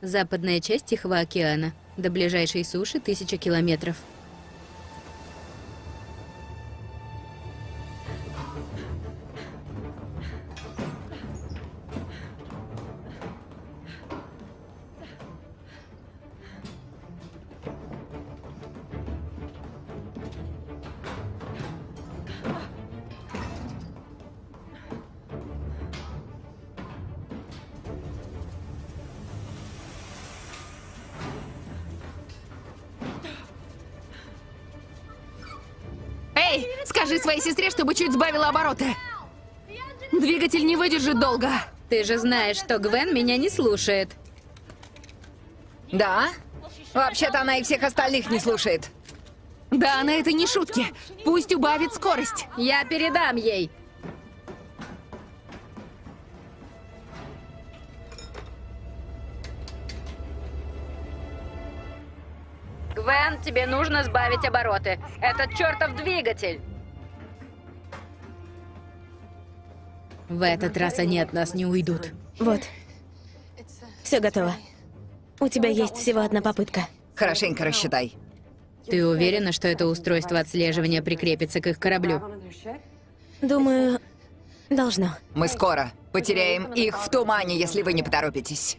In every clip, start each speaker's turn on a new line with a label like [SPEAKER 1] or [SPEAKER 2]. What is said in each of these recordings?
[SPEAKER 1] Западная часть Тихого океана. До ближайшей суши тысяча километров.
[SPEAKER 2] Сбавила обороты. Двигатель не выдержит долго.
[SPEAKER 1] Ты же знаешь, что Гвен меня не слушает.
[SPEAKER 3] Да? Вообще-то она и всех остальных не слушает.
[SPEAKER 2] Да, на это не шутки. Пусть убавит скорость.
[SPEAKER 1] Я передам ей. Гвен, тебе нужно сбавить обороты. Этот чертов двигатель. В этот раз они от нас не уйдут.
[SPEAKER 4] Вот. Все готово. У тебя есть всего одна попытка.
[SPEAKER 3] Хорошенько рассчитай.
[SPEAKER 1] Ты уверена, что это устройство отслеживания прикрепится к их кораблю?
[SPEAKER 4] Думаю, должно.
[SPEAKER 3] Мы скоро потеряем их в тумане, если вы не поторопитесь.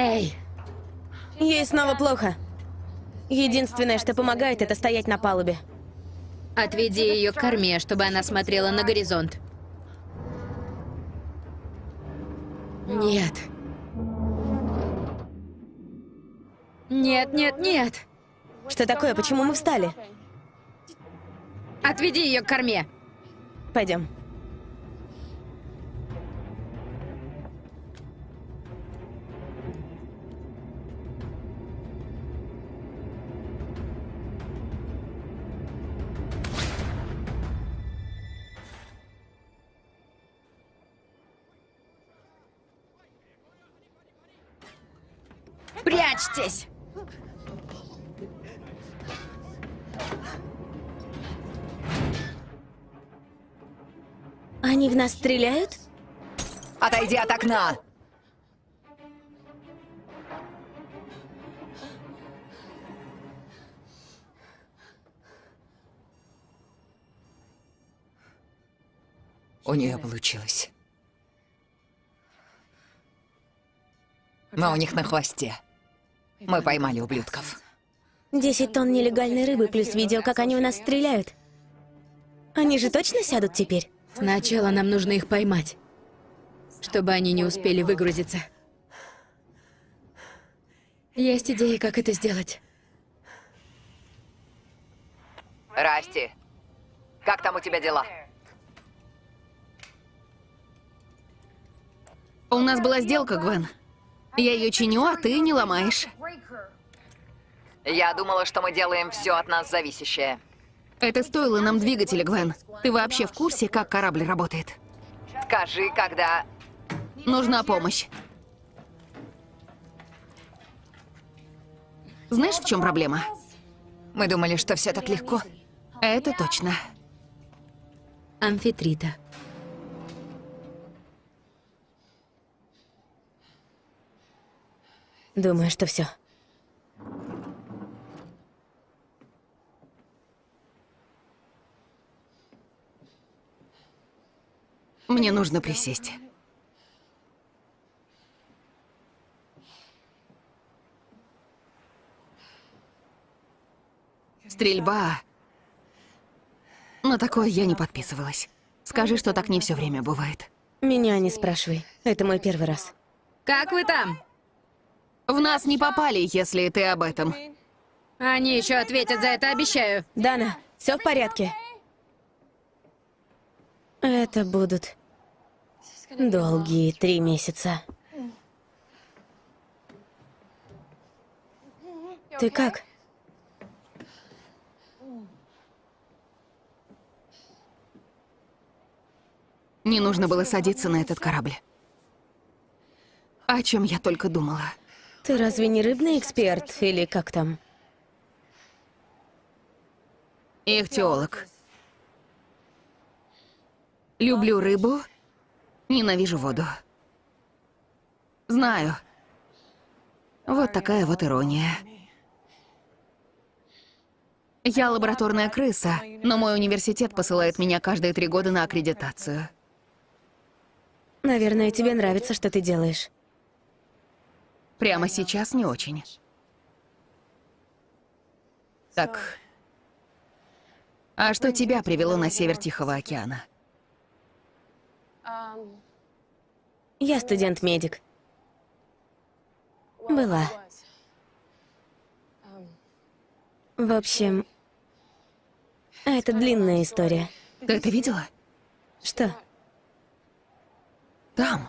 [SPEAKER 1] Эй,
[SPEAKER 4] Ей снова плохо. Единственное, что помогает, это стоять на палубе.
[SPEAKER 1] отведи ее к корме, чтобы она смотрела на горизонт. Нет. Нет, нет, нет.
[SPEAKER 4] Что такое? Почему мы встали?
[SPEAKER 1] Отведи ее к корме.
[SPEAKER 4] Пойдем.
[SPEAKER 1] Прячьтесь!
[SPEAKER 4] Они в нас стреляют?
[SPEAKER 3] Отойди от окна! У нее получилось. Мы у них на хвосте. Мы поймали ублюдков.
[SPEAKER 4] 10 тонн нелегальной рыбы плюс видео, как они у нас стреляют. Они же точно сядут теперь?
[SPEAKER 1] Сначала нам нужно их поймать, чтобы они не успели выгрузиться. Есть идеи, как это сделать.
[SPEAKER 3] Расти, как там у тебя дела?
[SPEAKER 2] У нас была сделка, Гвен. Я ее чиню, а ты не ломаешь.
[SPEAKER 3] Я думала, что мы делаем все от нас зависящее.
[SPEAKER 2] Это стоило нам двигателя, Гвен. Ты вообще в курсе, как корабль работает?
[SPEAKER 3] Скажи, когда...
[SPEAKER 2] Нужна помощь. Знаешь, в чем проблема?
[SPEAKER 3] Мы думали, что все так легко.
[SPEAKER 2] Это точно.
[SPEAKER 1] Амфитрита.
[SPEAKER 4] Думаю, что все.
[SPEAKER 2] Мне нужно присесть. Стрельба. На такое я не подписывалась. Скажи, что так не все время бывает.
[SPEAKER 4] Меня не спрашивай. Это мой первый раз.
[SPEAKER 1] Как вы там?
[SPEAKER 2] В нас не попали, если ты об этом.
[SPEAKER 1] Они еще ответят за это, обещаю.
[SPEAKER 4] Дана, все в порядке? Это будут долгие три месяца. Ты как?
[SPEAKER 2] Не нужно было садиться на этот корабль. О чем я только думала.
[SPEAKER 4] Ты разве не рыбный эксперт или как там?
[SPEAKER 2] Ихтиолог. Люблю рыбу, ненавижу воду. Знаю. Вот такая вот ирония. Я лабораторная крыса, но мой университет посылает меня каждые три года на аккредитацию.
[SPEAKER 4] Наверное, тебе нравится, что ты делаешь.
[SPEAKER 2] Прямо сейчас не очень. Так. А что тебя привело на север Тихого океана?
[SPEAKER 4] Я студент-медик. Была. В общем, это длинная история.
[SPEAKER 2] Ты это видела?
[SPEAKER 4] Что?
[SPEAKER 2] Там.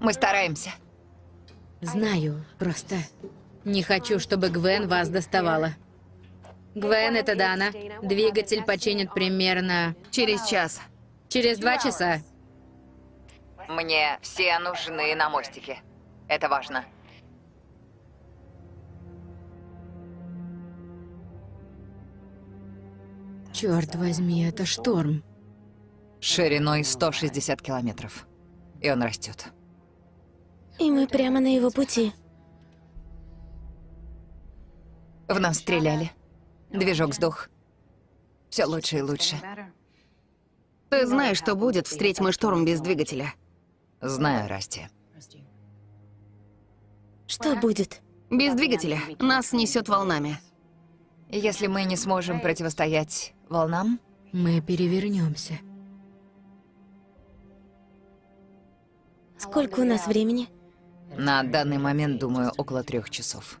[SPEAKER 3] Мы стараемся.
[SPEAKER 1] Знаю, просто не хочу, чтобы Гвен вас доставала. Гвен, это Дана. Двигатель починит примерно
[SPEAKER 2] Через час.
[SPEAKER 1] через два часа.
[SPEAKER 3] Мне все нужны на мостике. Это важно.
[SPEAKER 1] Черт возьми, это шторм.
[SPEAKER 3] Шириной 160 километров. И он растет.
[SPEAKER 4] И мы прямо на его пути.
[SPEAKER 3] В нас стреляли. Движок сдох. Все лучше и лучше.
[SPEAKER 2] Ты знаешь, что будет, встреть мы шторм без двигателя.
[SPEAKER 3] Знаю, Расти.
[SPEAKER 4] Что будет?
[SPEAKER 2] Без двигателя нас несет волнами.
[SPEAKER 3] Если мы не сможем противостоять волнам,
[SPEAKER 1] Мы перевернемся.
[SPEAKER 4] Сколько у нас времени?
[SPEAKER 3] На данный момент, думаю, около трех часов.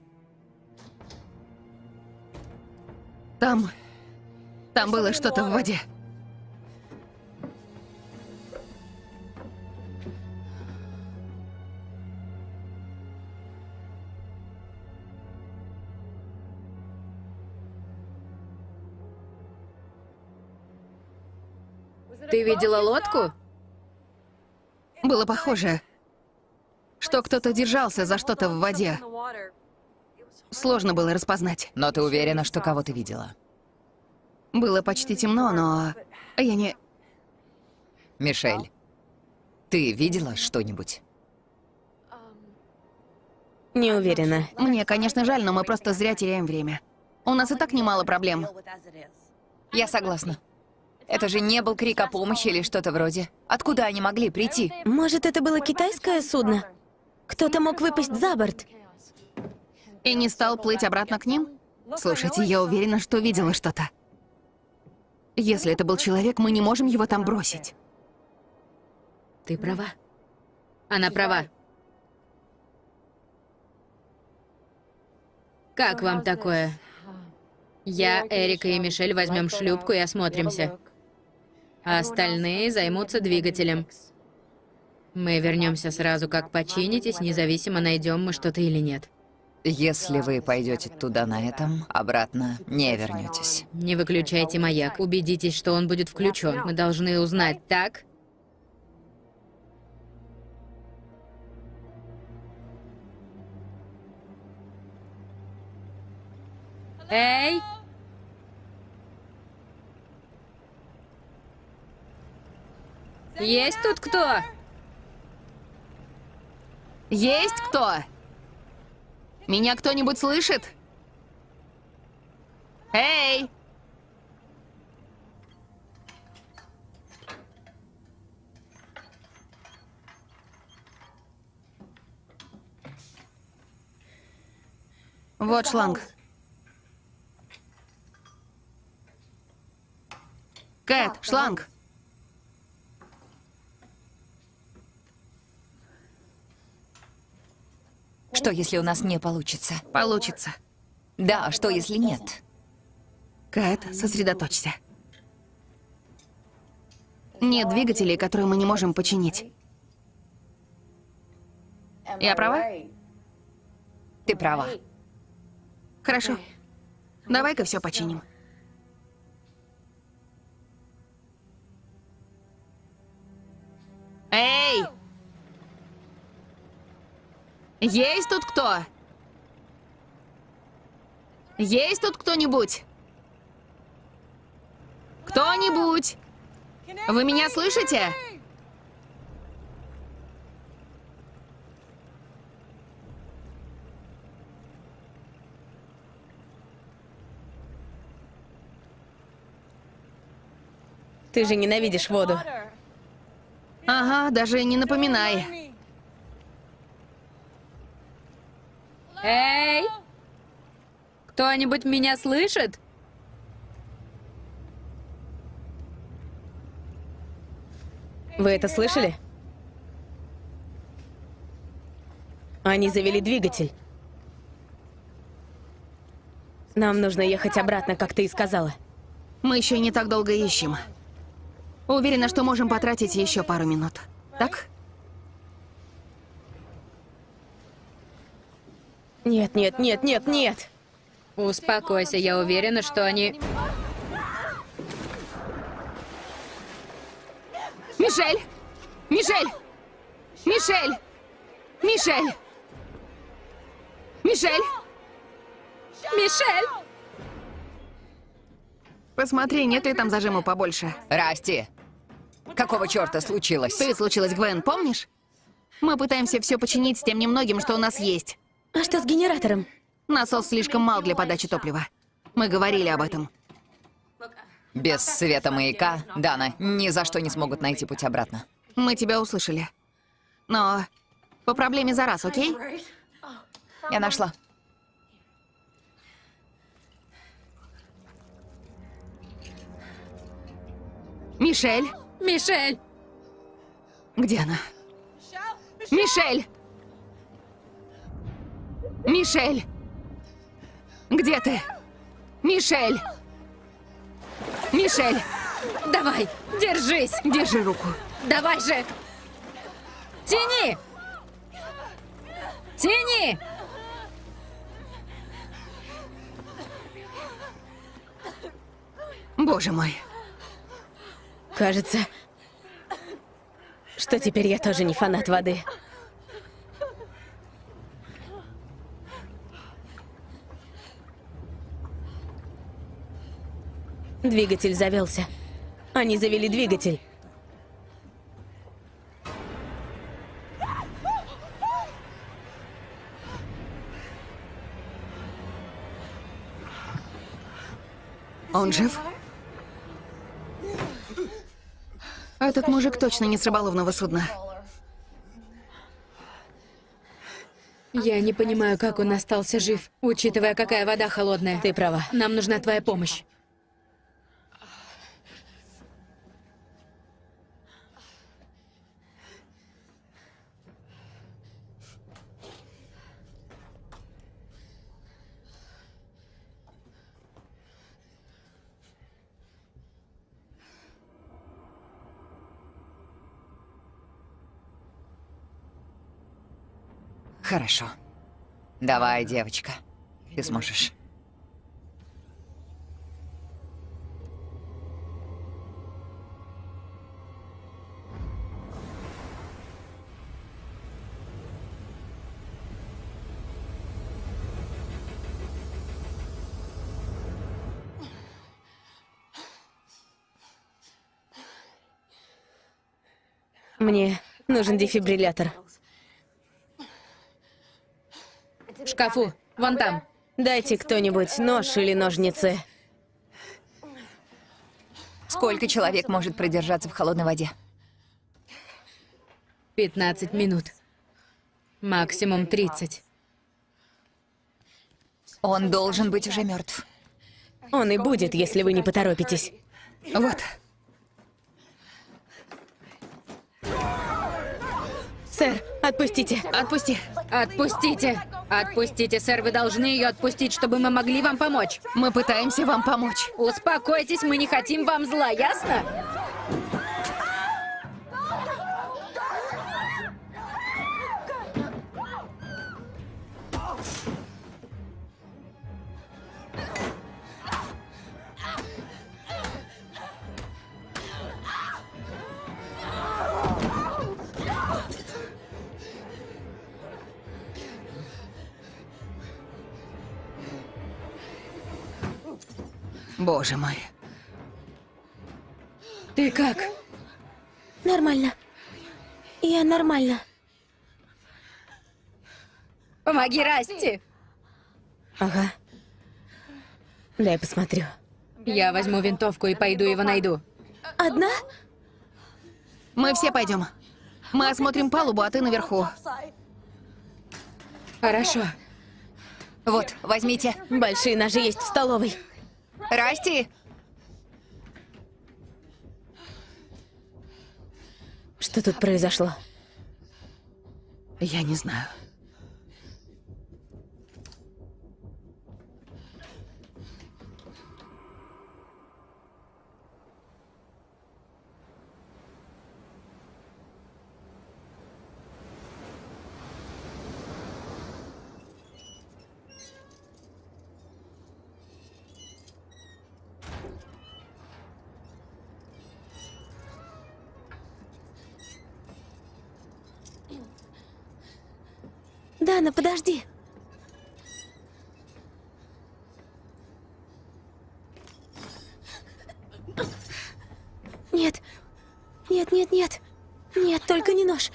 [SPEAKER 2] Там... Там было что-то в воде.
[SPEAKER 1] Ты видела лодку?
[SPEAKER 2] Было похоже, что кто-то держался за что-то в воде. Сложно было распознать.
[SPEAKER 3] Но ты уверена, что кого ты видела?
[SPEAKER 2] Было почти темно, но я не...
[SPEAKER 3] Мишель, ты видела что-нибудь?
[SPEAKER 4] Не уверена.
[SPEAKER 2] Мне, конечно, жаль, но мы просто зря теряем время. У нас и так немало проблем.
[SPEAKER 3] Я согласна. Это же не был крик о помощи или что-то вроде. Откуда они могли прийти?
[SPEAKER 4] Может, это было китайское судно? Кто-то мог выпасть за борт.
[SPEAKER 2] И не стал плыть обратно к ним? Слушайте, я уверена, что видела что-то. Если это был человек, мы не можем его там бросить.
[SPEAKER 1] Ты права. Она права. Как вам такое? Я, Эрика и Мишель возьмем шлюпку и осмотримся. А остальные займутся двигателем. Мы вернемся сразу, как починитесь, независимо, найдем мы что-то или нет.
[SPEAKER 3] Если вы пойдете туда на этом, обратно не вернетесь.
[SPEAKER 1] Не выключайте маяк. Убедитесь, что он будет включен. Мы должны узнать, так? Эй! Есть тут кто?
[SPEAKER 2] Есть кто? Меня кто-нибудь слышит? Эй! Вот шланг. Кэт, шланг.
[SPEAKER 3] Что, если у нас не получится?
[SPEAKER 2] Получится.
[SPEAKER 3] Да, а что, если нет?
[SPEAKER 2] Кэт, сосредоточься. Нет двигателей, которые мы не можем починить. Я права?
[SPEAKER 3] Ты права.
[SPEAKER 2] Хорошо. Давай-ка все починим. Эй! Есть тут кто? Есть тут кто-нибудь? Кто-нибудь? Вы меня слышите?
[SPEAKER 4] Ты же ненавидишь воду.
[SPEAKER 2] Ага, даже не напоминай.
[SPEAKER 1] Эй! Кто-нибудь меня слышит?
[SPEAKER 4] Вы это слышали? Они завели двигатель. Нам нужно ехать обратно, как ты и сказала.
[SPEAKER 2] Мы еще не так долго ищем. Уверена, что можем потратить еще пару минут. Так?
[SPEAKER 4] Нет, нет, нет, нет, нет!
[SPEAKER 1] Успокойся, я уверена, что они...
[SPEAKER 2] Мишель! Мишель! Мишель! Мишель! Мишель!
[SPEAKER 1] Мишель!
[SPEAKER 2] Посмотри, нет ли там зажима побольше.
[SPEAKER 3] Расти! Какого черта случилось?
[SPEAKER 2] Ты случилось, Гвен, помнишь? Мы пытаемся все починить с тем немногим, что у нас есть.
[SPEAKER 4] А что с генератором?
[SPEAKER 2] Насос слишком мал для подачи топлива. Мы говорили об этом.
[SPEAKER 3] Без света маяка Дана ни за что не смогут найти путь обратно.
[SPEAKER 2] Мы тебя услышали. Но по проблеме за раз, окей?
[SPEAKER 3] Я нашла.
[SPEAKER 2] Мишель!
[SPEAKER 1] Мишель!
[SPEAKER 2] Где она? Мишель! Мишель! Где ты? Мишель! Мишель!
[SPEAKER 1] Давай, держись!
[SPEAKER 2] Держи руку.
[SPEAKER 1] Давай же! Тяни! Тяни!
[SPEAKER 2] Боже мой.
[SPEAKER 4] Кажется, что теперь я тоже не фанат воды. Двигатель завелся. Они завели двигатель.
[SPEAKER 2] Он жив? Этот мужик точно не с рыболовного судна.
[SPEAKER 1] Я не понимаю, как он остался жив, учитывая, какая вода холодная.
[SPEAKER 4] Ты права.
[SPEAKER 1] Нам нужна твоя помощь.
[SPEAKER 3] Хорошо. Давай, девочка. Ты сможешь.
[SPEAKER 4] Мне нужен дефибриллятор.
[SPEAKER 1] В шкафу, вон там.
[SPEAKER 4] Дайте кто-нибудь нож или ножницы.
[SPEAKER 3] Сколько человек может продержаться в холодной воде?
[SPEAKER 1] 15 минут. Максимум 30.
[SPEAKER 3] Он должен быть уже мертв.
[SPEAKER 4] Он и будет, если вы не поторопитесь.
[SPEAKER 2] Вот.
[SPEAKER 4] Сэр, отпустите.
[SPEAKER 2] Отпусти.
[SPEAKER 1] Отпустите! Отпустите, сэр, вы должны ее отпустить, чтобы мы могли вам помочь.
[SPEAKER 2] Мы пытаемся вам помочь.
[SPEAKER 1] Успокойтесь, мы не хотим вам зла, ясно?
[SPEAKER 2] Боже мой.
[SPEAKER 1] Ты как?
[SPEAKER 4] Нормально. Я нормально.
[SPEAKER 1] Помоги Расти!
[SPEAKER 4] Ага. Дай посмотрю.
[SPEAKER 1] Я возьму винтовку и пойду его найду.
[SPEAKER 4] Одна?
[SPEAKER 2] Мы все пойдем. Мы осмотрим палубу, а ты наверху.
[SPEAKER 1] Хорошо.
[SPEAKER 3] Вот, возьмите.
[SPEAKER 4] Большие ножи есть в столовой.
[SPEAKER 3] Расти!
[SPEAKER 4] Что тут произошло?
[SPEAKER 2] Я не знаю.
[SPEAKER 4] Подожди. Нет. Нет, нет, нет. Нет, только не нож.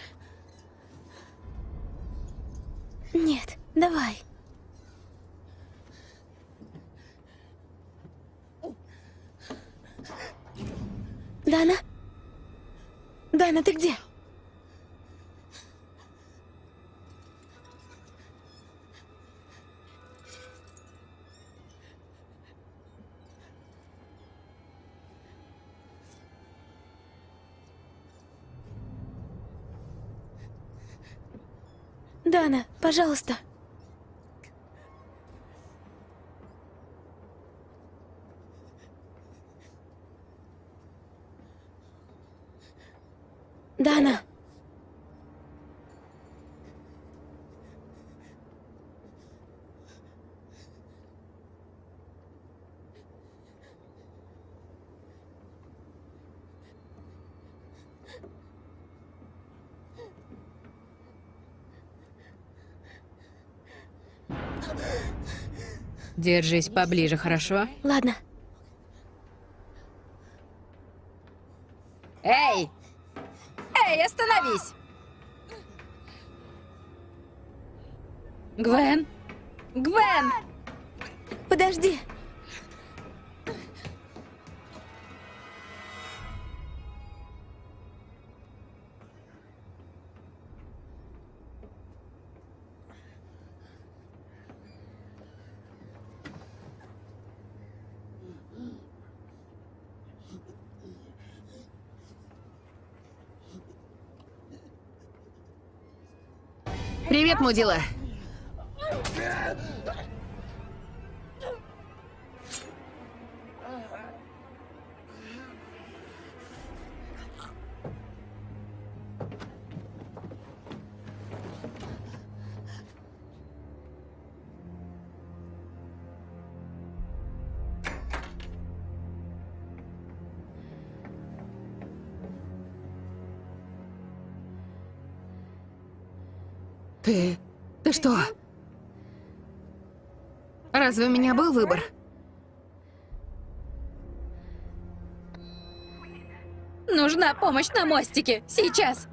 [SPEAKER 4] Нет, давай. Дана? Дана, ты где? Дана, пожалуйста. Дана.
[SPEAKER 1] Держись поближе, хорошо?
[SPEAKER 4] Ладно.
[SPEAKER 2] Привет, мудила. Ты... Ты что? Разве у меня был выбор?
[SPEAKER 1] Нужна помощь на мостике. Сейчас.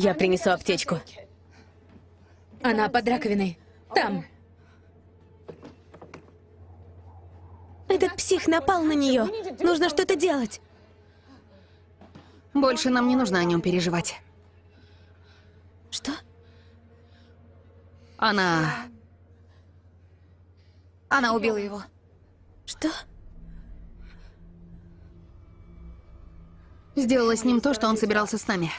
[SPEAKER 4] Я принесу аптечку.
[SPEAKER 1] Она под раковиной. Там.
[SPEAKER 4] Этот псих напал на нее. Нужно что-то делать.
[SPEAKER 2] Больше нам не нужно о нем переживать.
[SPEAKER 4] Что?
[SPEAKER 2] Она...
[SPEAKER 3] Она убила его.
[SPEAKER 4] Что?
[SPEAKER 2] Сделала с ним то, что он собирался с нами.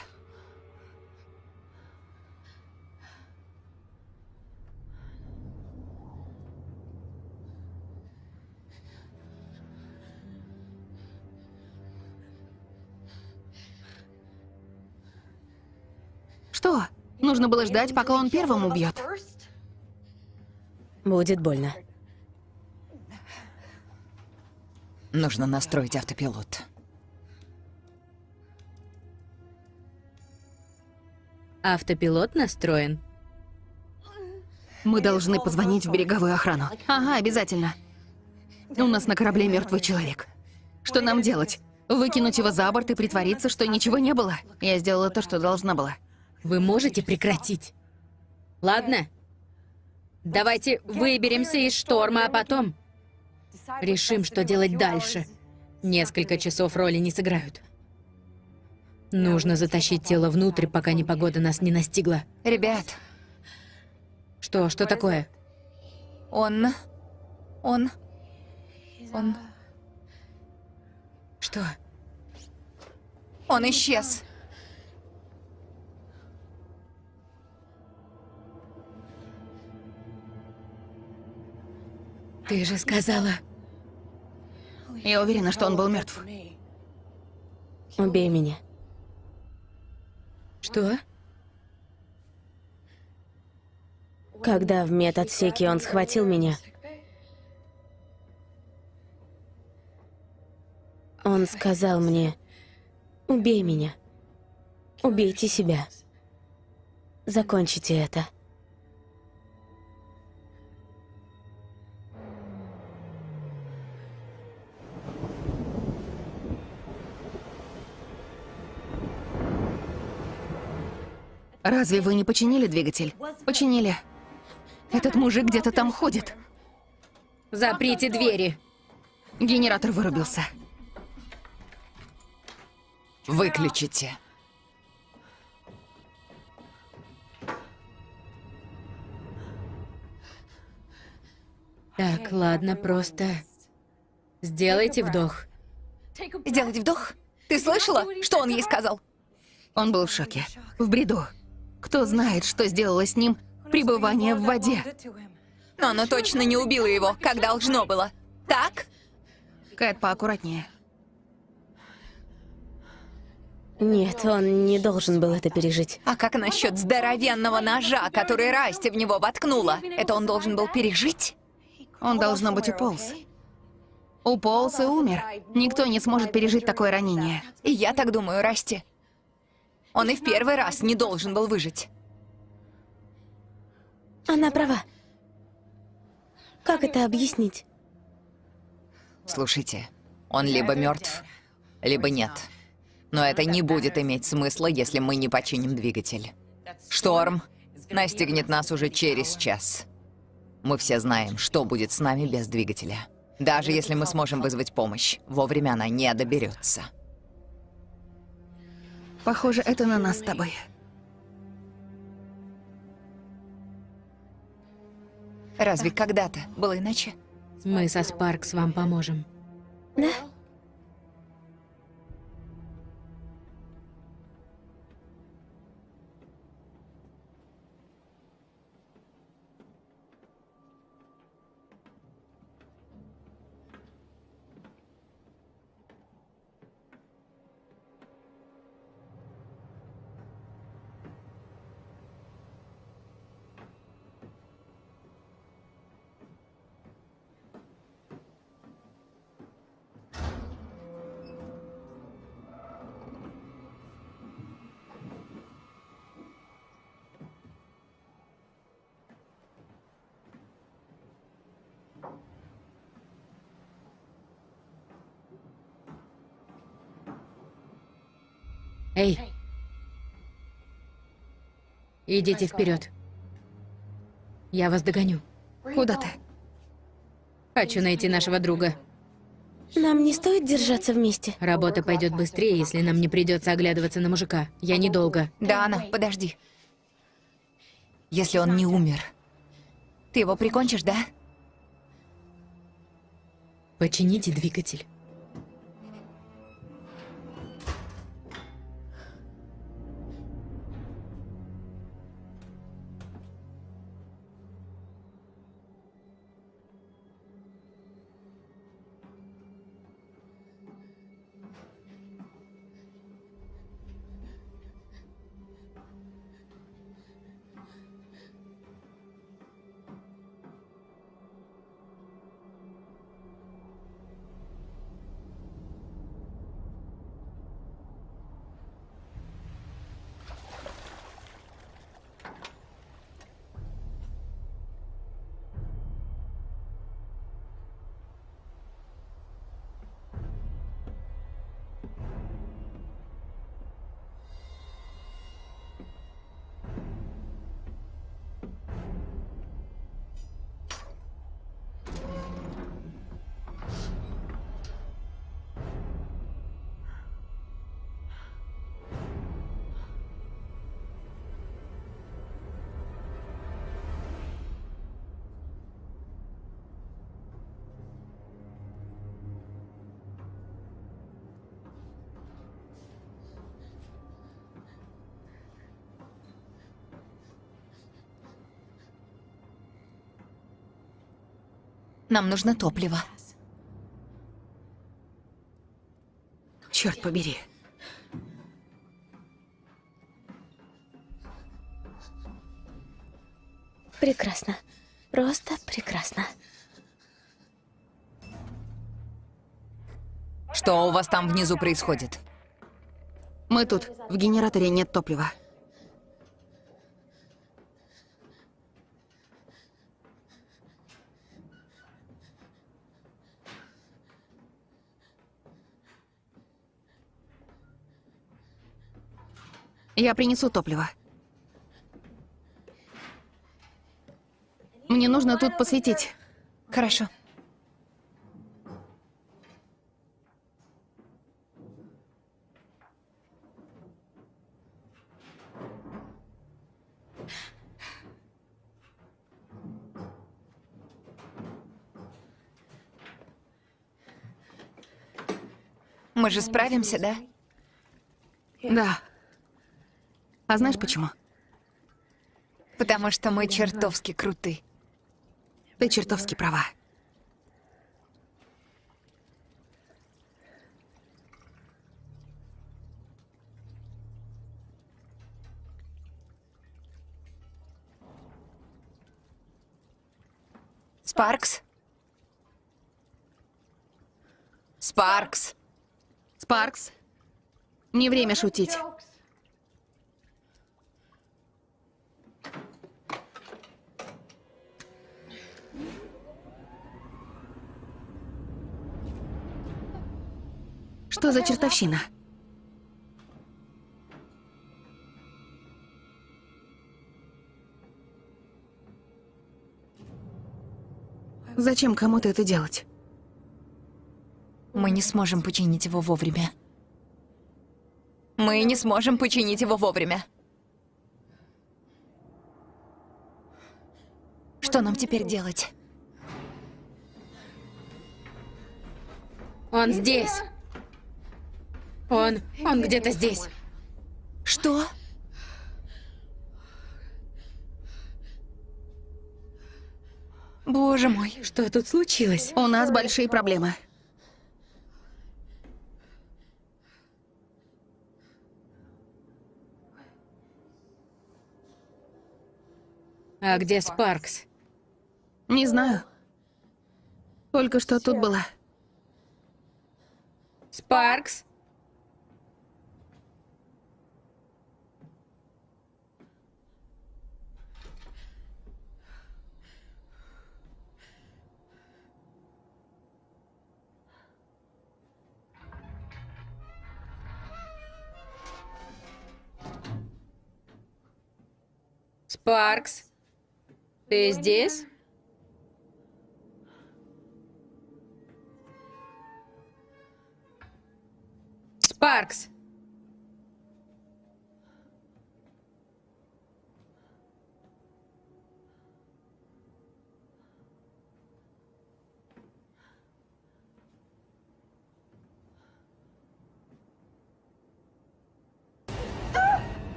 [SPEAKER 2] Нужно было ждать, пока он первым убьет.
[SPEAKER 4] Будет больно.
[SPEAKER 3] Нужно настроить автопилот.
[SPEAKER 1] Автопилот настроен.
[SPEAKER 2] Мы должны позвонить в береговую охрану. Ага, обязательно. У нас на корабле мертвый человек. Что нам делать? Выкинуть его за борт и притвориться, что ничего не было? Я сделала то, что должна была.
[SPEAKER 1] Вы можете прекратить? Ладно? Давайте выберемся из шторма, а потом решим, что делать дальше. Несколько часов роли не сыграют. Нужно затащить тело внутрь, пока непогода нас не настигла.
[SPEAKER 3] Ребят,
[SPEAKER 1] Что, что такое?
[SPEAKER 3] он... Он... Он...
[SPEAKER 1] Что?
[SPEAKER 3] Он исчез.
[SPEAKER 1] Ты же сказала...
[SPEAKER 2] Я уверена, что он был мертв.
[SPEAKER 4] Убей меня.
[SPEAKER 1] Что?
[SPEAKER 4] Когда в медотсеке он схватил меня, он сказал мне, убей меня. Убейте себя. Закончите это.
[SPEAKER 2] Разве вы не починили двигатель? Починили. Этот мужик где-то там ходит.
[SPEAKER 1] Заприте двери.
[SPEAKER 2] Генератор вырубился.
[SPEAKER 3] Выключите.
[SPEAKER 1] Так, ладно, просто... Сделайте вдох.
[SPEAKER 3] Сделать вдох? Ты слышала, что он ей сказал?
[SPEAKER 2] Он был в шоке. В бреду. Кто знает, что сделало с ним пребывание в воде.
[SPEAKER 3] Но оно точно не убило его, как должно было. Так?
[SPEAKER 2] Кэт, поаккуратнее.
[SPEAKER 4] Нет, он не должен был это пережить.
[SPEAKER 3] А как насчет здоровенного ножа, который Расти в него воткнула? Это он должен был пережить?
[SPEAKER 2] Он, должно быть, уполз. Уполз и умер. Никто не сможет пережить такое ранение.
[SPEAKER 3] И я так думаю, Расти. Он и в первый раз не должен был выжить.
[SPEAKER 4] Она права. Как это объяснить?
[SPEAKER 3] Слушайте, он либо мертв, либо нет. Но это не будет иметь смысла, если мы не починим двигатель. Шторм настигнет нас уже через час. Мы все знаем, что будет с нами без двигателя. Даже если мы сможем вызвать помощь, вовремя она не доберется.
[SPEAKER 2] Похоже, это на нас с тобой.
[SPEAKER 3] Разве когда-то было иначе?
[SPEAKER 1] Мы со Спаркс вам поможем.
[SPEAKER 4] Да?
[SPEAKER 1] Эй! Идите вперед. Я вас догоню.
[SPEAKER 2] Куда ты?
[SPEAKER 1] Хочу найти нашего друга.
[SPEAKER 4] Нам не стоит держаться вместе.
[SPEAKER 1] Работа пойдет быстрее, если нам не придется оглядываться на мужика. Я недолго.
[SPEAKER 3] Дана, подожди. Если он не умер, ты его прикончишь, да?
[SPEAKER 1] Почините двигатель.
[SPEAKER 3] Нам нужно топливо.
[SPEAKER 2] Черт побери.
[SPEAKER 4] Прекрасно. Просто прекрасно.
[SPEAKER 3] Что у вас там внизу происходит?
[SPEAKER 2] Мы тут. В генераторе нет топлива. Я принесу топливо. Мне нужно тут посветить.
[SPEAKER 3] Хорошо. Мы же справимся, да?
[SPEAKER 2] Да. А знаешь почему?
[SPEAKER 3] Потому что мы чертовски круты.
[SPEAKER 2] Ты чертовски права.
[SPEAKER 3] Спаркс? Спаркс?
[SPEAKER 2] Спаркс, не время шутить. Что за чертовщина? Зачем кому-то это делать?
[SPEAKER 3] Мы не сможем починить его вовремя. Мы не сможем починить его вовремя. Что нам теперь делать?
[SPEAKER 1] Он здесь. Он, он где-то здесь.
[SPEAKER 3] Что? Боже мой.
[SPEAKER 1] Что тут случилось?
[SPEAKER 2] У нас большие проблемы.
[SPEAKER 1] А где Спаркс?
[SPEAKER 2] Не знаю. Только что тут была.
[SPEAKER 1] Спаркс? Спаркс? Ты здесь? Спаркс!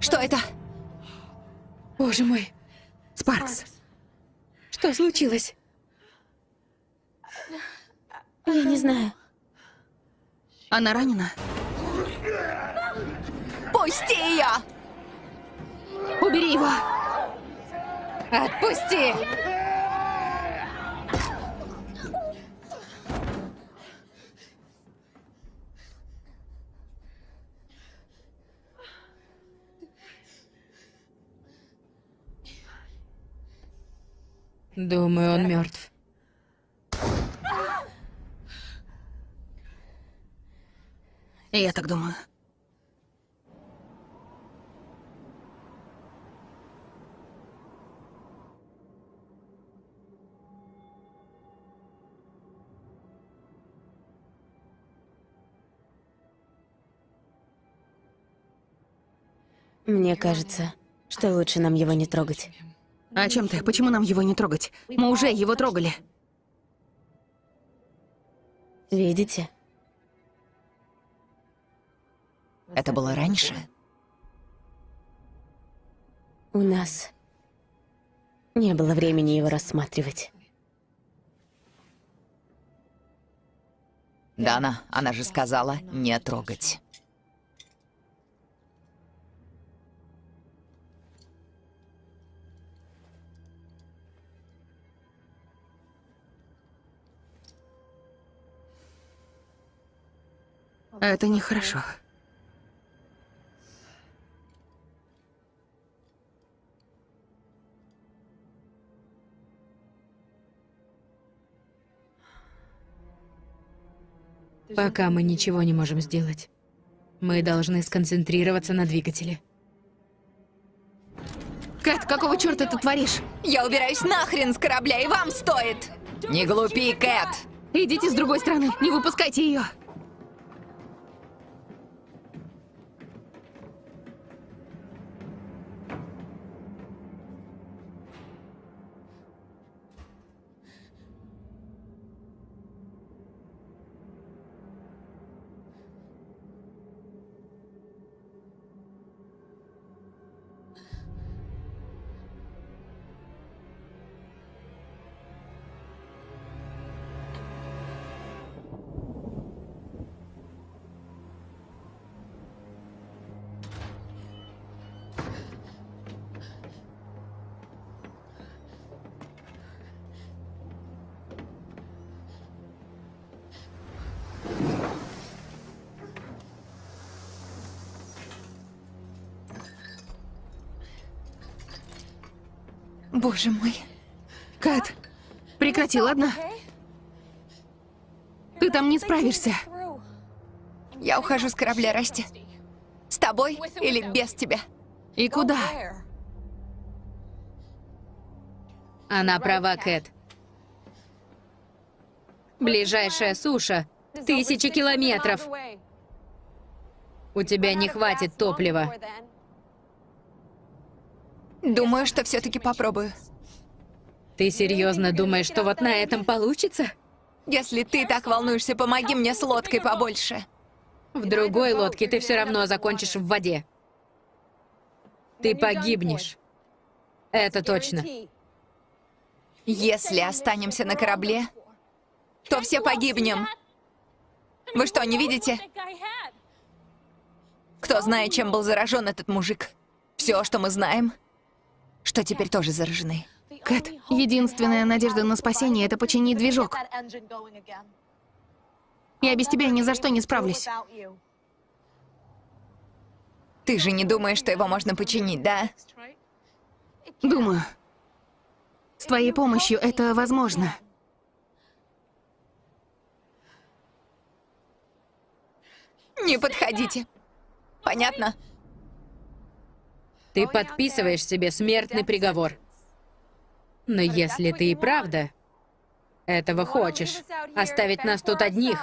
[SPEAKER 3] Что это?
[SPEAKER 1] Боже мой,
[SPEAKER 2] Спаркс.
[SPEAKER 1] что случилось?
[SPEAKER 4] Я не знаю.
[SPEAKER 2] Она ранена?
[SPEAKER 3] Пусти ее!
[SPEAKER 2] Убери его!
[SPEAKER 1] Отпусти! Думаю, он мертв.
[SPEAKER 2] Я так думаю.
[SPEAKER 4] Мне кажется, что лучше нам его не трогать.
[SPEAKER 2] О чем ты? Почему нам его не трогать? Мы уже его трогали.
[SPEAKER 4] Видите?
[SPEAKER 3] Это было раньше?
[SPEAKER 4] У нас не было времени его рассматривать.
[SPEAKER 3] Дана, она же сказала не трогать.
[SPEAKER 2] Это нехорошо.
[SPEAKER 1] Пока мы ничего не можем сделать. Мы должны сконцентрироваться на двигателе.
[SPEAKER 2] Кэт, какого черта ты творишь?
[SPEAKER 3] Я убираюсь нахрен с корабля, и вам стоит! Не глупи, Кэт!
[SPEAKER 2] Идите с другой стороны, не выпускайте ее.
[SPEAKER 3] Боже мой.
[SPEAKER 2] Кэт, прекрати, ладно? Ты там не справишься.
[SPEAKER 3] Я ухожу с корабля, Расти. С тобой или без тебя?
[SPEAKER 2] И куда?
[SPEAKER 1] Она права, Кэт. Ближайшая суша — тысячи километров. У тебя не хватит топлива.
[SPEAKER 3] Думаю, что все-таки попробую.
[SPEAKER 1] Ты серьезно думаешь, что вот на этом получится?
[SPEAKER 3] Если ты так волнуешься, помоги мне с лодкой побольше.
[SPEAKER 1] В другой лодке ты все равно закончишь в воде. Ты погибнешь. Это точно.
[SPEAKER 3] Если останемся на корабле, то все погибнем. Вы что, не видите? Кто знает, чем был заражен этот мужик? Все, что мы знаем, что теперь тоже заражены.
[SPEAKER 2] Кэт, единственная надежда на спасение — это починить движок. Я без тебя ни за что не справлюсь.
[SPEAKER 3] Ты же не думаешь, что его можно починить, да?
[SPEAKER 2] Думаю. С твоей помощью это возможно.
[SPEAKER 3] Не подходите. Понятно?
[SPEAKER 1] Ты подписываешь себе смертный приговор. Но если ты и правда этого хочешь, оставить нас тут одних,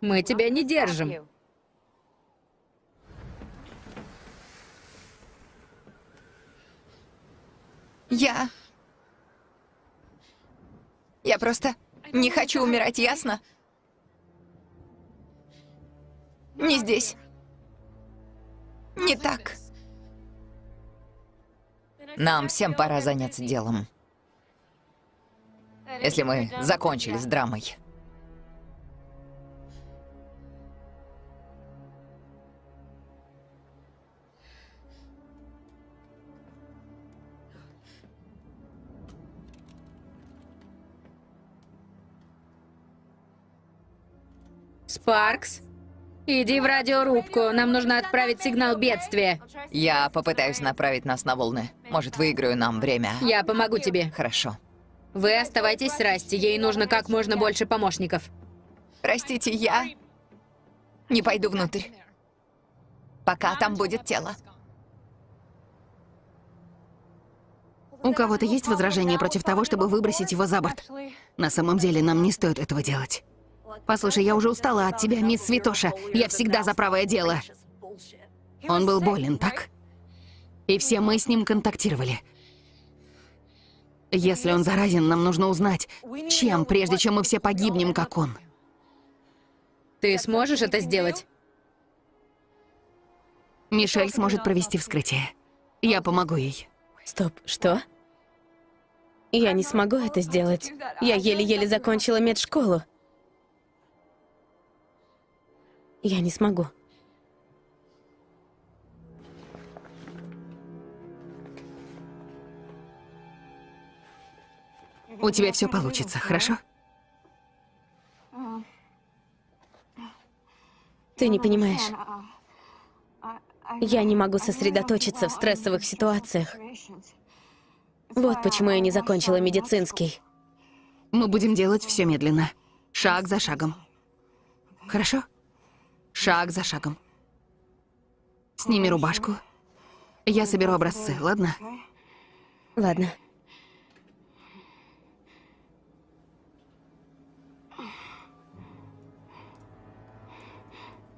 [SPEAKER 1] мы тебя не держим.
[SPEAKER 3] Я... Я просто не хочу умирать, ясно? Не здесь. Не так. Нам всем пора заняться делом. Если мы закончили с драмой.
[SPEAKER 1] Спаркс, иди в радиорубку. Нам нужно отправить сигнал бедствия.
[SPEAKER 3] Я попытаюсь направить нас на волны. Может, выиграю нам время.
[SPEAKER 1] Я помогу тебе.
[SPEAKER 3] Хорошо.
[SPEAKER 1] Вы оставайтесь с Расти. Ей нужно как можно больше помощников.
[SPEAKER 3] Простите, я не пойду внутрь. Пока там будет тело.
[SPEAKER 2] У кого-то есть возражения против того, чтобы выбросить его за борт? На самом деле, нам не стоит этого делать. Послушай, я уже устала от тебя, мисс Святоша. Я всегда за правое дело. Он был болен, так? И все мы с ним контактировали. Если он заразен, нам нужно узнать, чем, прежде чем мы все погибнем, как он.
[SPEAKER 1] Ты сможешь это сделать?
[SPEAKER 2] Мишель сможет провести вскрытие. Я помогу ей.
[SPEAKER 4] Стоп, что? Я не смогу это сделать. Я еле-еле закончила медшколу. Я не смогу.
[SPEAKER 2] У тебя все получится, хорошо?
[SPEAKER 4] Ты не понимаешь. Я не могу сосредоточиться в стрессовых ситуациях. Вот почему я не закончила медицинский.
[SPEAKER 2] Мы будем делать все медленно. Шаг за шагом. Хорошо? Шаг за шагом. Сними рубашку. Я соберу образцы, ладно?
[SPEAKER 4] Ладно.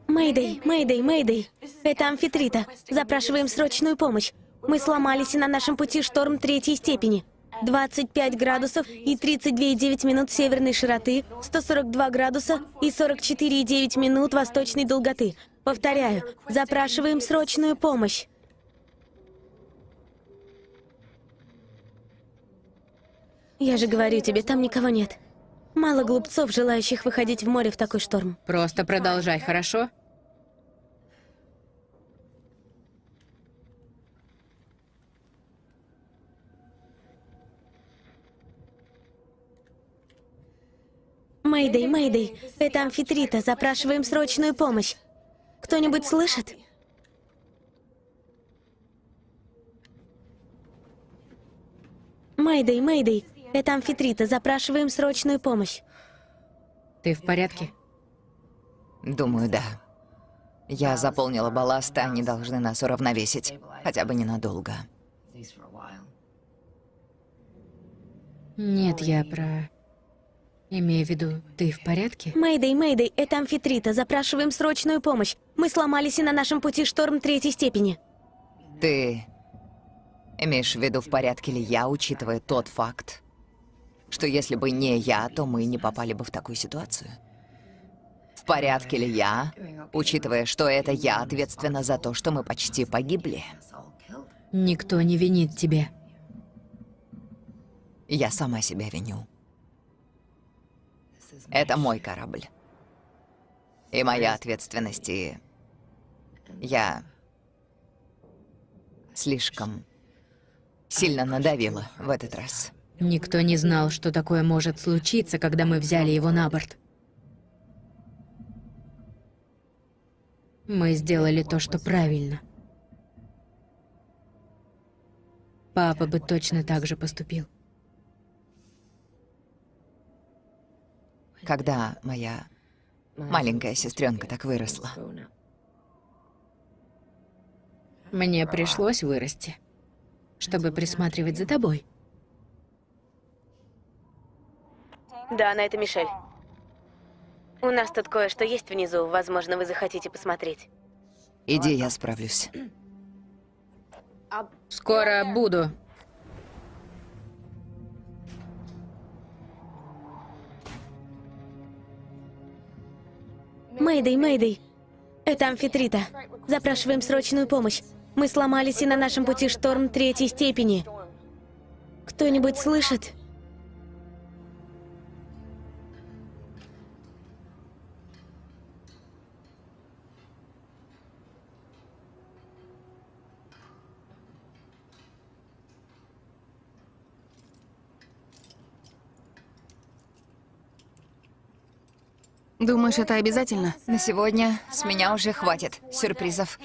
[SPEAKER 4] Мэйдэй, Мэйдэй, Мэйдэй. Это амфитрита. Запрашиваем срочную помощь. Мы сломались, и на нашем пути шторм третьей степени. 25 градусов и 32,9 минут северной широты, 142 градуса и 44,9 минут восточной долготы. Повторяю, запрашиваем срочную помощь. Я же говорю тебе, там никого нет. Мало глупцов, желающих выходить в море в такой шторм.
[SPEAKER 1] Просто продолжай, хорошо?
[SPEAKER 4] Мэйдэй, Мэйдэй, это амфитрита, запрашиваем срочную помощь. Кто-нибудь слышит? Мэйдэй, Мэйдэй, это амфитрита, запрашиваем срочную помощь.
[SPEAKER 1] Ты в порядке?
[SPEAKER 3] Думаю, да. Я заполнила балласт, они должны нас уравновесить. Хотя бы ненадолго.
[SPEAKER 1] Нет, я про... Имею в виду, ты в порядке?
[SPEAKER 4] Мэйдэй, Мэйдэй, это амфитрита, запрашиваем срочную помощь. Мы сломались, и на нашем пути шторм третьей степени.
[SPEAKER 3] Ты имеешь в виду, в порядке ли я, учитывая тот факт, что если бы не я, то мы не попали бы в такую ситуацию? В порядке ли я, учитывая, что это я ответственна за то, что мы почти погибли?
[SPEAKER 1] Никто не винит тебя.
[SPEAKER 3] Я сама себя виню. Это мой корабль. И моя ответственность, и... Я... Слишком сильно надавила в этот раз.
[SPEAKER 1] Никто не знал, что такое может случиться, когда мы взяли его на борт. Мы сделали то, что правильно. Папа бы точно так же поступил.
[SPEAKER 3] Когда моя маленькая сестренка так выросла.
[SPEAKER 1] Мне пришлось вырасти, чтобы присматривать за тобой.
[SPEAKER 4] Да, на это Мишель. У нас тут кое-что есть внизу, возможно, вы захотите посмотреть.
[SPEAKER 3] Иди, я справлюсь.
[SPEAKER 1] Скоро буду.
[SPEAKER 4] Мэйдэй, Мэйдэй, это амфитрита. Запрашиваем срочную помощь. Мы сломались, и на нашем пути шторм третьей степени. Кто-нибудь слышит?
[SPEAKER 2] Думаешь, это обязательно?
[SPEAKER 3] На сегодня с меня уже хватит сюрпризов.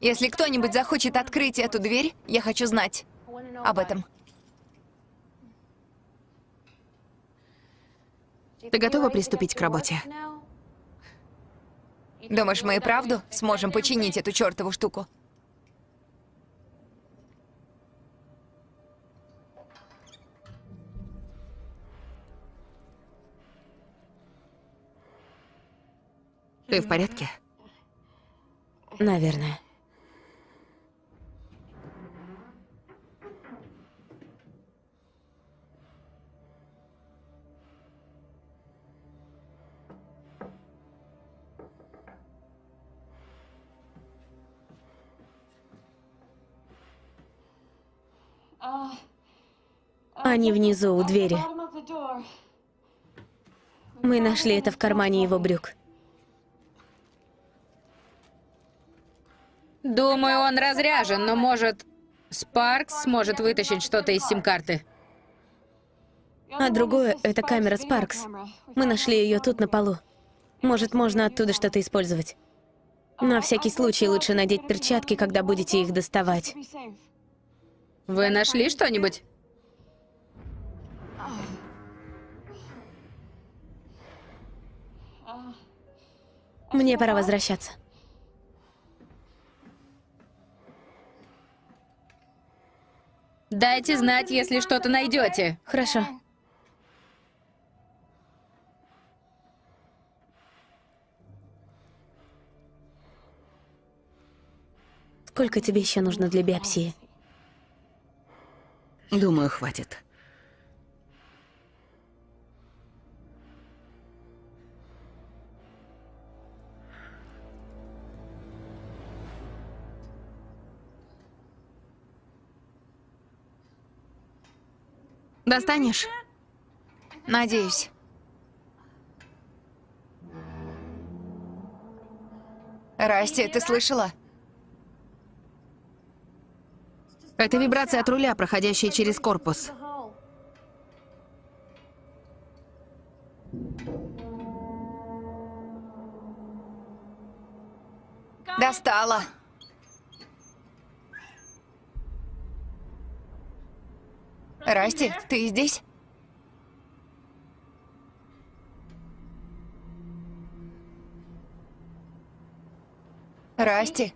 [SPEAKER 3] Если кто-нибудь захочет открыть эту дверь, я хочу знать об этом.
[SPEAKER 2] Ты готова приступить к работе?
[SPEAKER 3] Думаешь, мы и правду сможем починить эту чертову штуку?
[SPEAKER 2] Ты в порядке?
[SPEAKER 4] Наверное. Они внизу, у двери. Мы нашли это в кармане его брюк.
[SPEAKER 1] Думаю, он разряжен, но может... Спаркс сможет вытащить что-то из сим-карты.
[SPEAKER 4] А другое — это камера Спаркс. Мы нашли ее тут, на полу. Может, можно оттуда что-то использовать. На всякий случай лучше надеть перчатки, когда будете их доставать.
[SPEAKER 1] Вы нашли что-нибудь?
[SPEAKER 4] Мне пора возвращаться.
[SPEAKER 1] Дайте знать, если что-то найдете.
[SPEAKER 4] Хорошо. Сколько тебе еще нужно для биопсии?
[SPEAKER 2] Думаю, хватит. Достанешь?
[SPEAKER 3] Надеюсь. Расти, ты слышала?
[SPEAKER 2] Это вибрация от руля, проходящая через корпус.
[SPEAKER 3] Достала. Расти, ты здесь? Расти.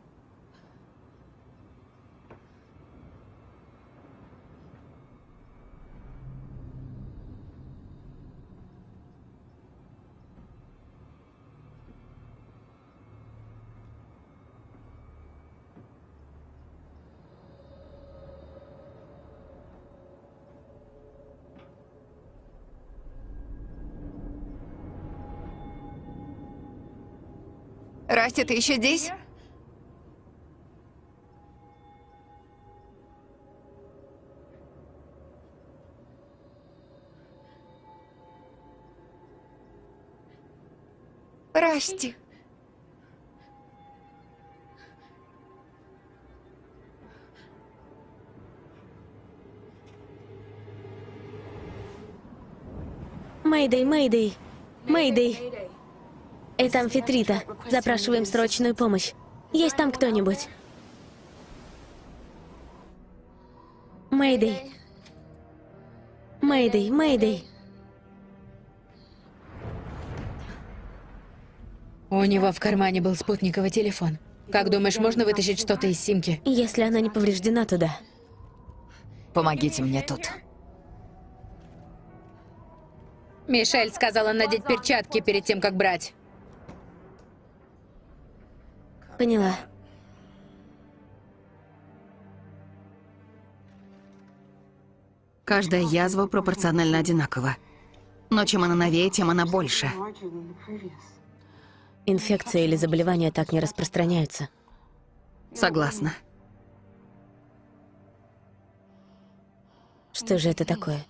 [SPEAKER 3] Расти, ты еще здесь? Расти.
[SPEAKER 4] Мэйдэй, Мэйдэй. Мэйдэй. Это амфитрита. Запрашиваем срочную помощь. Есть там кто-нибудь? Мэйдэй. Мэйдэй, Мэйдэй.
[SPEAKER 1] У него в кармане был спутниковый телефон. Как думаешь, можно вытащить что-то из симки?
[SPEAKER 4] Если она не повреждена, то да.
[SPEAKER 3] Помогите мне тут.
[SPEAKER 1] Мишель сказала надеть перчатки перед тем, как брать.
[SPEAKER 4] Поняла.
[SPEAKER 2] Каждая язва пропорционально одинакова. Но чем она новее, тем она больше.
[SPEAKER 4] Инфекция или заболевания так не распространяются.
[SPEAKER 2] Согласна.
[SPEAKER 4] Что же это такое?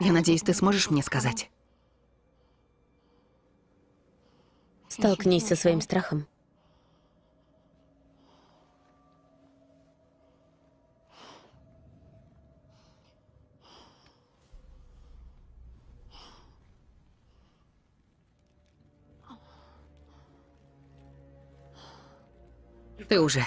[SPEAKER 2] Я надеюсь, ты сможешь мне сказать.
[SPEAKER 4] Столкнись со своим страхом.
[SPEAKER 2] Ты уже.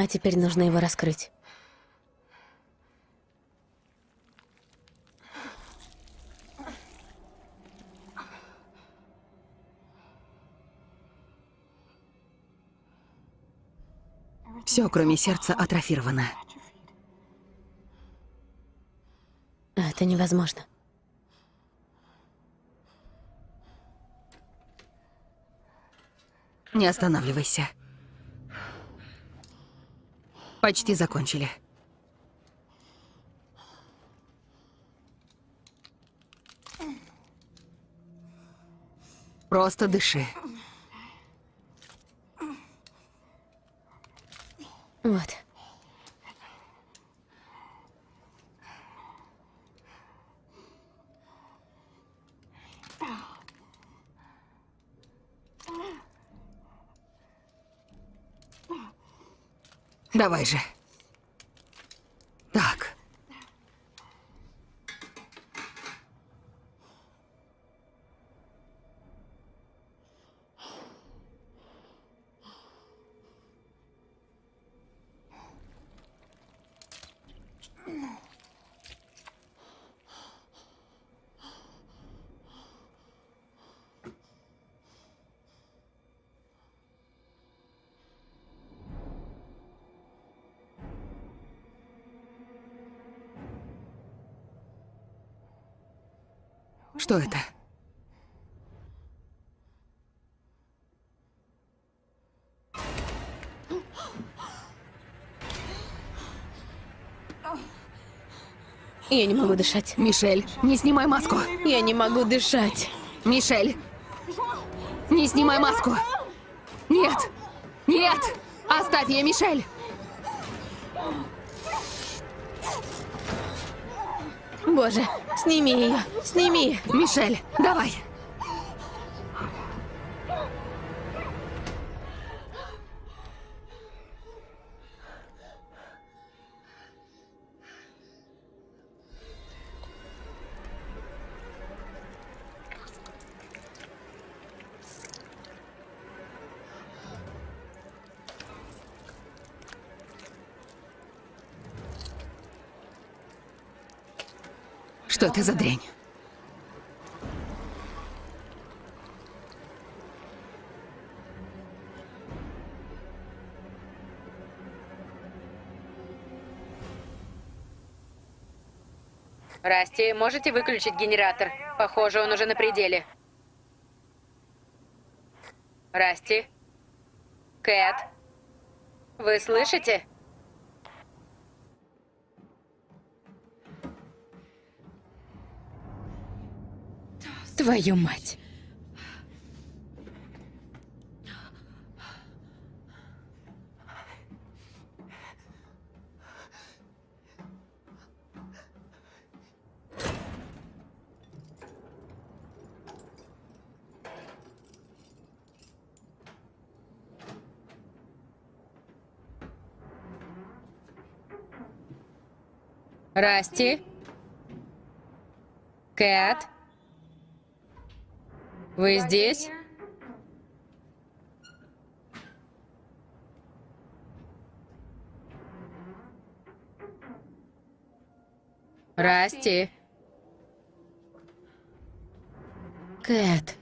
[SPEAKER 4] А теперь нужно его раскрыть.
[SPEAKER 2] Все, кроме сердца, атрофировано.
[SPEAKER 4] Это невозможно.
[SPEAKER 2] Не останавливайся. Почти закончили. Просто дыши.
[SPEAKER 4] Вот.
[SPEAKER 2] Давай же. Что это?
[SPEAKER 4] Я не могу дышать.
[SPEAKER 2] Мишель, не снимай маску.
[SPEAKER 4] Я не могу дышать.
[SPEAKER 2] Мишель, не снимай маску. Нет, нет, оставь ее, Мишель.
[SPEAKER 4] Боже, сними ее, сними.
[SPEAKER 2] Мишель, давай. Что это за дрянь?
[SPEAKER 1] Расти, можете выключить генератор? Похоже, он уже на пределе. Расти? Кэт? Вы слышите? Твою мать. Расти? Кэт? Вы здесь? Расти? Кэт.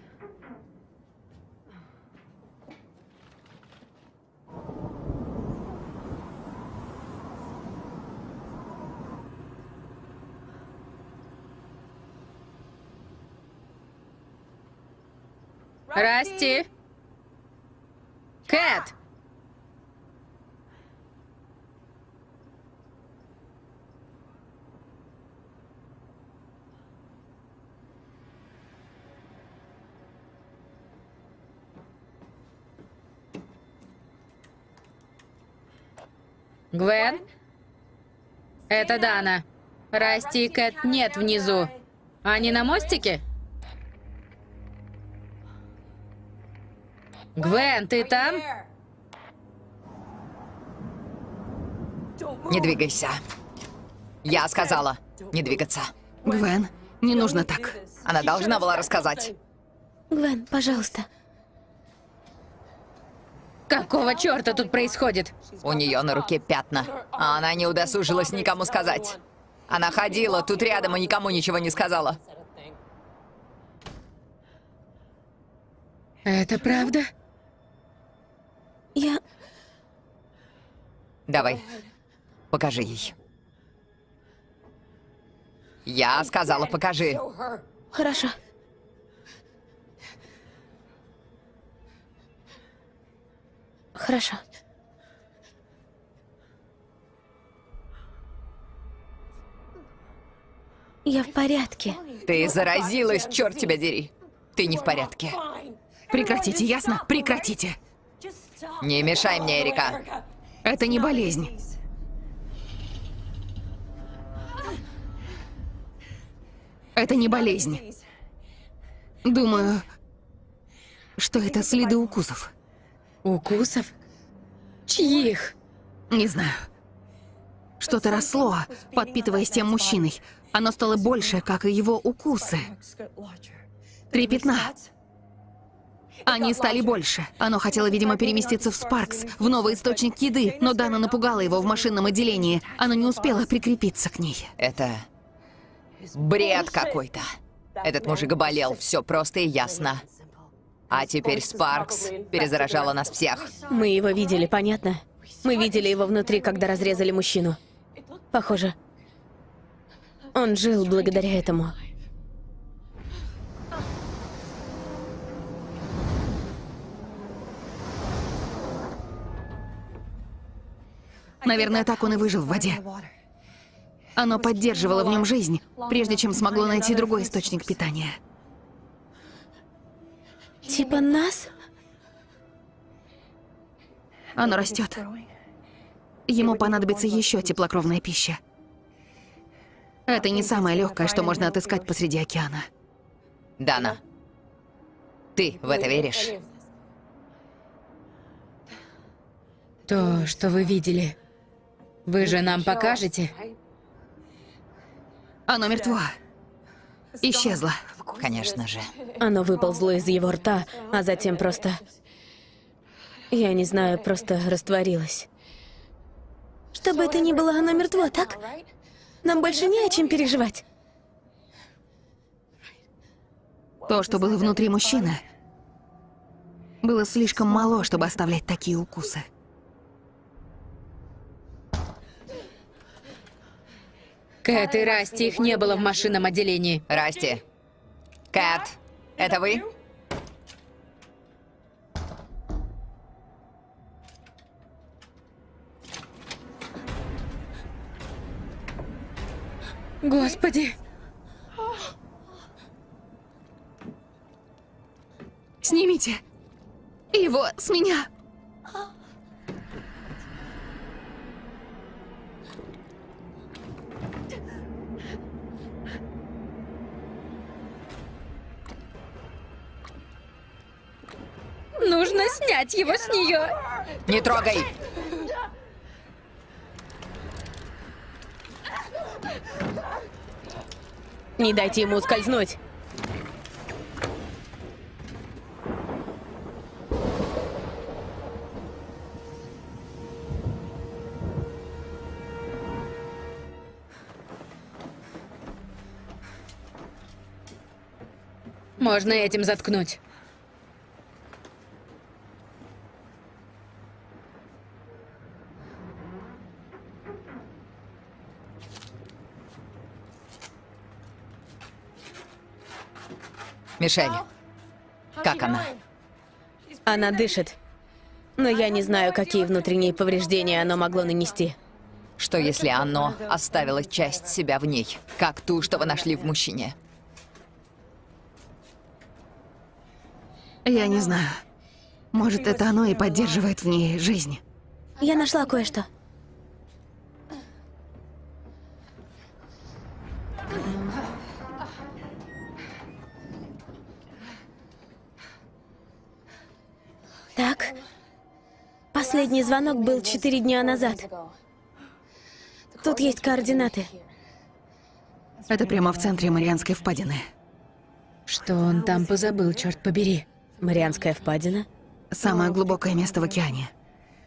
[SPEAKER 1] Расти? Кэт! Гвен? Это Дана. Расти и Кэт нет внизу. Они на мостике? Гвен, ты там?
[SPEAKER 3] Не двигайся. Я сказала, не двигаться.
[SPEAKER 2] Гвен, не нужно так.
[SPEAKER 3] Она должна была рассказать.
[SPEAKER 4] Гвен, пожалуйста.
[SPEAKER 1] Какого черта тут происходит?
[SPEAKER 3] У нее на руке пятна, а она не удосужилась никому сказать. Она ходила тут рядом и никому ничего не сказала.
[SPEAKER 1] Это правда?
[SPEAKER 4] Я...
[SPEAKER 3] Давай, покажи ей. Я сказала, покажи.
[SPEAKER 4] Хорошо. Хорошо. Я в порядке.
[SPEAKER 3] Ты заразилась, черт тебя дери. Ты не в порядке.
[SPEAKER 2] Прекратите, ясно? Прекратите.
[SPEAKER 3] Не мешай мне, Эрика.
[SPEAKER 2] Это не болезнь. Это не болезнь. Думаю, что это следы укусов.
[SPEAKER 1] Укусов? Чьих?
[SPEAKER 2] Не знаю. Что-то росло, подпитываясь тем мужчиной. Оно стало больше, как и его укусы. Три пятна. Они стали больше. Оно хотело, видимо, переместиться в Спаркс, в новый источник еды, но Дана напугала его в машинном отделении. Оно не успело прикрепиться к ней.
[SPEAKER 3] Это бред какой-то. Этот мужик болел, все просто и ясно. А теперь Спаркс перезаражала нас всех.
[SPEAKER 4] Мы его видели, понятно? Мы видели его внутри, когда разрезали мужчину. Похоже. Он жил благодаря этому.
[SPEAKER 2] Наверное, так он и выжил в воде. Оно поддерживало в нем жизнь, прежде чем смогло найти другой источник питания.
[SPEAKER 4] Типа нас?
[SPEAKER 2] Оно растет. Ему понадобится еще теплокровная пища. Это не самое легкое, что можно отыскать посреди океана.
[SPEAKER 3] Дана, ты в это веришь?
[SPEAKER 1] То, что вы видели. Вы же нам покажете?
[SPEAKER 2] Оно мертво. Исчезло.
[SPEAKER 3] Конечно же.
[SPEAKER 4] Оно выползло из его рта, а затем просто... Я не знаю, просто растворилось. Что бы это ни было, оно мертво, так? Нам больше не о чем переживать.
[SPEAKER 2] То, что было внутри мужчины, было слишком мало, чтобы оставлять такие укусы.
[SPEAKER 1] Кэт и Расти, их не было в машинном отделении.
[SPEAKER 3] Расти. Кэт, это вы?
[SPEAKER 1] Господи!
[SPEAKER 2] Снимите его с меня.
[SPEAKER 1] Нужно снять его с нее.
[SPEAKER 3] Не трогай!
[SPEAKER 4] Не дайте ему ускользнуть.
[SPEAKER 1] Можно этим заткнуть.
[SPEAKER 3] Мишель, как она?
[SPEAKER 4] Она дышит. Но я не знаю, какие внутренние повреждения оно могло нанести.
[SPEAKER 3] Что если оно оставило часть себя в ней, как ту, что вы нашли в мужчине?
[SPEAKER 2] Я не знаю. Может, это оно и поддерживает в ней жизнь.
[SPEAKER 4] Я нашла кое-что. Последний звонок был четыре дня назад. Тут есть координаты.
[SPEAKER 2] Это прямо в центре Марианской впадины.
[SPEAKER 1] Что он там позабыл, черт побери?
[SPEAKER 4] Марианская впадина.
[SPEAKER 2] Самое глубокое место в океане.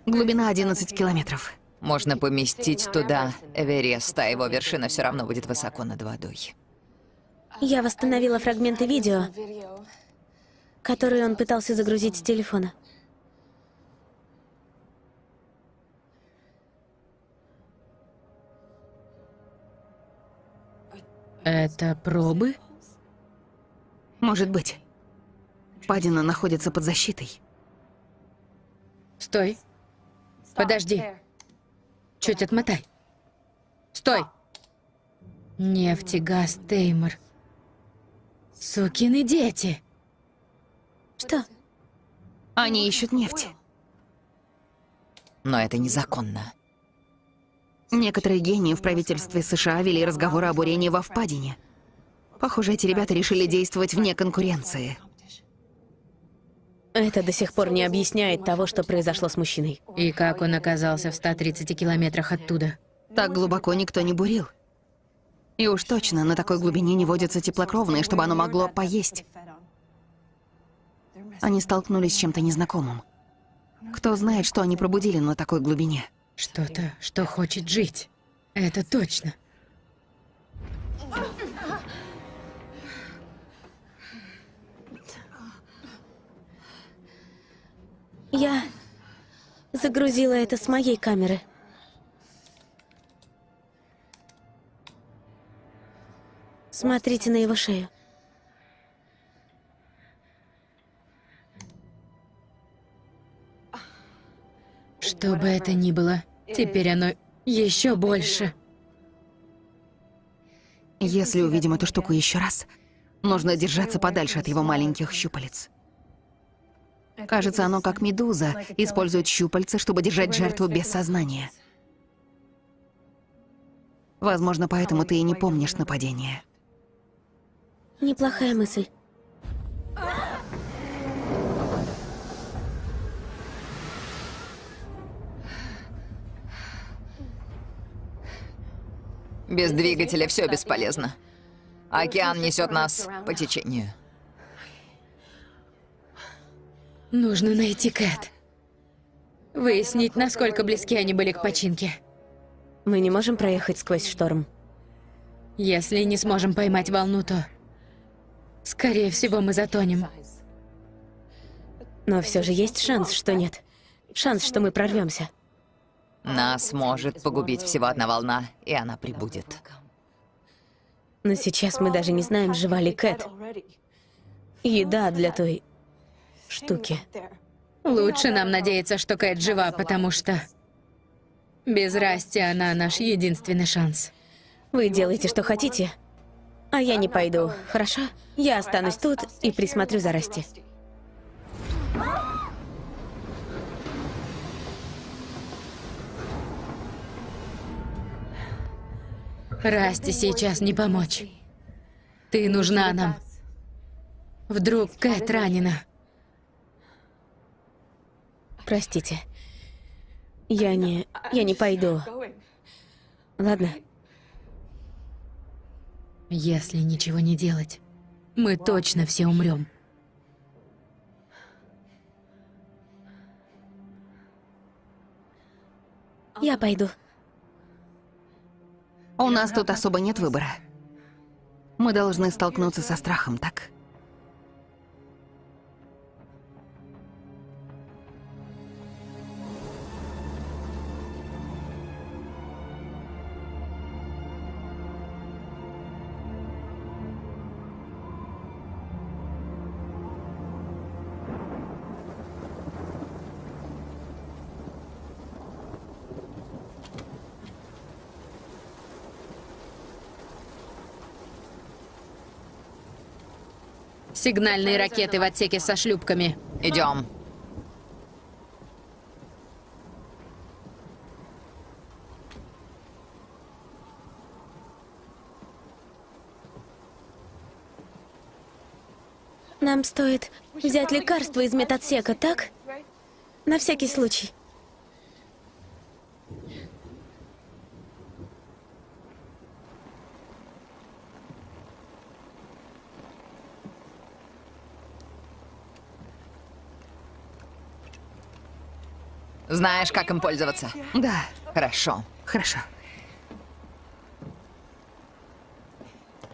[SPEAKER 2] Глубина 11 километров.
[SPEAKER 3] Можно поместить туда Эверест, а его вершина все равно будет высоко над водой.
[SPEAKER 4] Я восстановила фрагменты видео, которые он пытался загрузить с телефона.
[SPEAKER 1] Это пробы?
[SPEAKER 2] Может быть. Падина находится под защитой.
[SPEAKER 1] Стой. Подожди. Чуть отмотай. Стой. Нефтегаз Теймор. Сукины дети.
[SPEAKER 4] Что?
[SPEAKER 2] Они ищут нефть.
[SPEAKER 3] Но это незаконно.
[SPEAKER 2] Некоторые гении в правительстве США вели разговоры о бурении во впадине. Похоже, эти ребята решили действовать вне конкуренции.
[SPEAKER 4] Это до сих пор не объясняет того, что произошло с мужчиной.
[SPEAKER 1] И как он оказался в 130 километрах оттуда?
[SPEAKER 2] Так глубоко никто не бурил. И уж точно на такой глубине не водятся теплокровные, чтобы оно могло поесть. Они столкнулись с чем-то незнакомым. Кто знает, что они пробудили на такой глубине.
[SPEAKER 1] Что-то, что хочет жить. Это точно.
[SPEAKER 4] Я загрузила это с моей камеры. Смотрите на его шею.
[SPEAKER 1] Что бы это ни было, теперь оно еще больше.
[SPEAKER 2] Если увидим эту штуку еще раз, нужно держаться подальше от его маленьких щупалец. Кажется, оно как медуза, использует щупальца, чтобы держать жертву без сознания. Возможно, поэтому ты и не помнишь нападение.
[SPEAKER 4] Неплохая мысль.
[SPEAKER 3] Без двигателя все бесполезно. Океан несет нас по течению.
[SPEAKER 1] Нужно найти Кэт. Выяснить, насколько близки они были к починке.
[SPEAKER 4] Мы не можем проехать сквозь шторм.
[SPEAKER 1] Если не сможем поймать волну, то... Скорее всего, мы затонем.
[SPEAKER 4] Но все же есть шанс, что нет. Шанс, что мы прорвемся.
[SPEAKER 3] Нас может погубить всего одна волна, и она прибудет.
[SPEAKER 4] Но сейчас мы даже не знаем, жива ли Кэт. Еда для той штуки.
[SPEAKER 1] Лучше нам надеяться, что Кэт жива, потому что... Без Расти она наш единственный шанс.
[SPEAKER 4] Вы делаете, что хотите, а я не пойду, хорошо? Я останусь тут и присмотрю за Расти.
[SPEAKER 1] Расти сейчас не помочь. Ты нужна нам. Вдруг Кэт ранена.
[SPEAKER 4] Простите. Я не... я не пойду. Ладно?
[SPEAKER 1] Если ничего не делать, мы точно все умрем.
[SPEAKER 4] Я пойду.
[SPEAKER 2] У нас тут особо нет выбора. Мы должны столкнуться со страхом, так?
[SPEAKER 1] Сигнальные ракеты в отсеке со шлюпками.
[SPEAKER 3] Идем.
[SPEAKER 4] Нам стоит взять лекарство из медотсека, так? На всякий случай.
[SPEAKER 3] Знаешь, как им пользоваться?
[SPEAKER 2] Да,
[SPEAKER 3] Хорошо.
[SPEAKER 2] хорошо.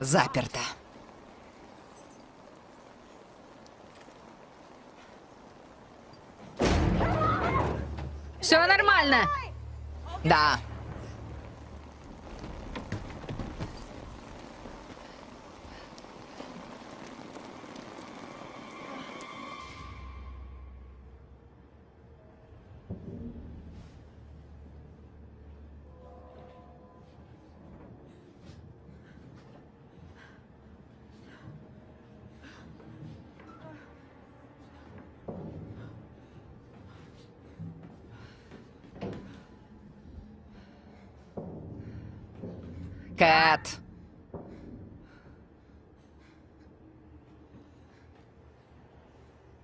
[SPEAKER 3] Заперто.
[SPEAKER 1] Все нормально.
[SPEAKER 3] Да. Кэт!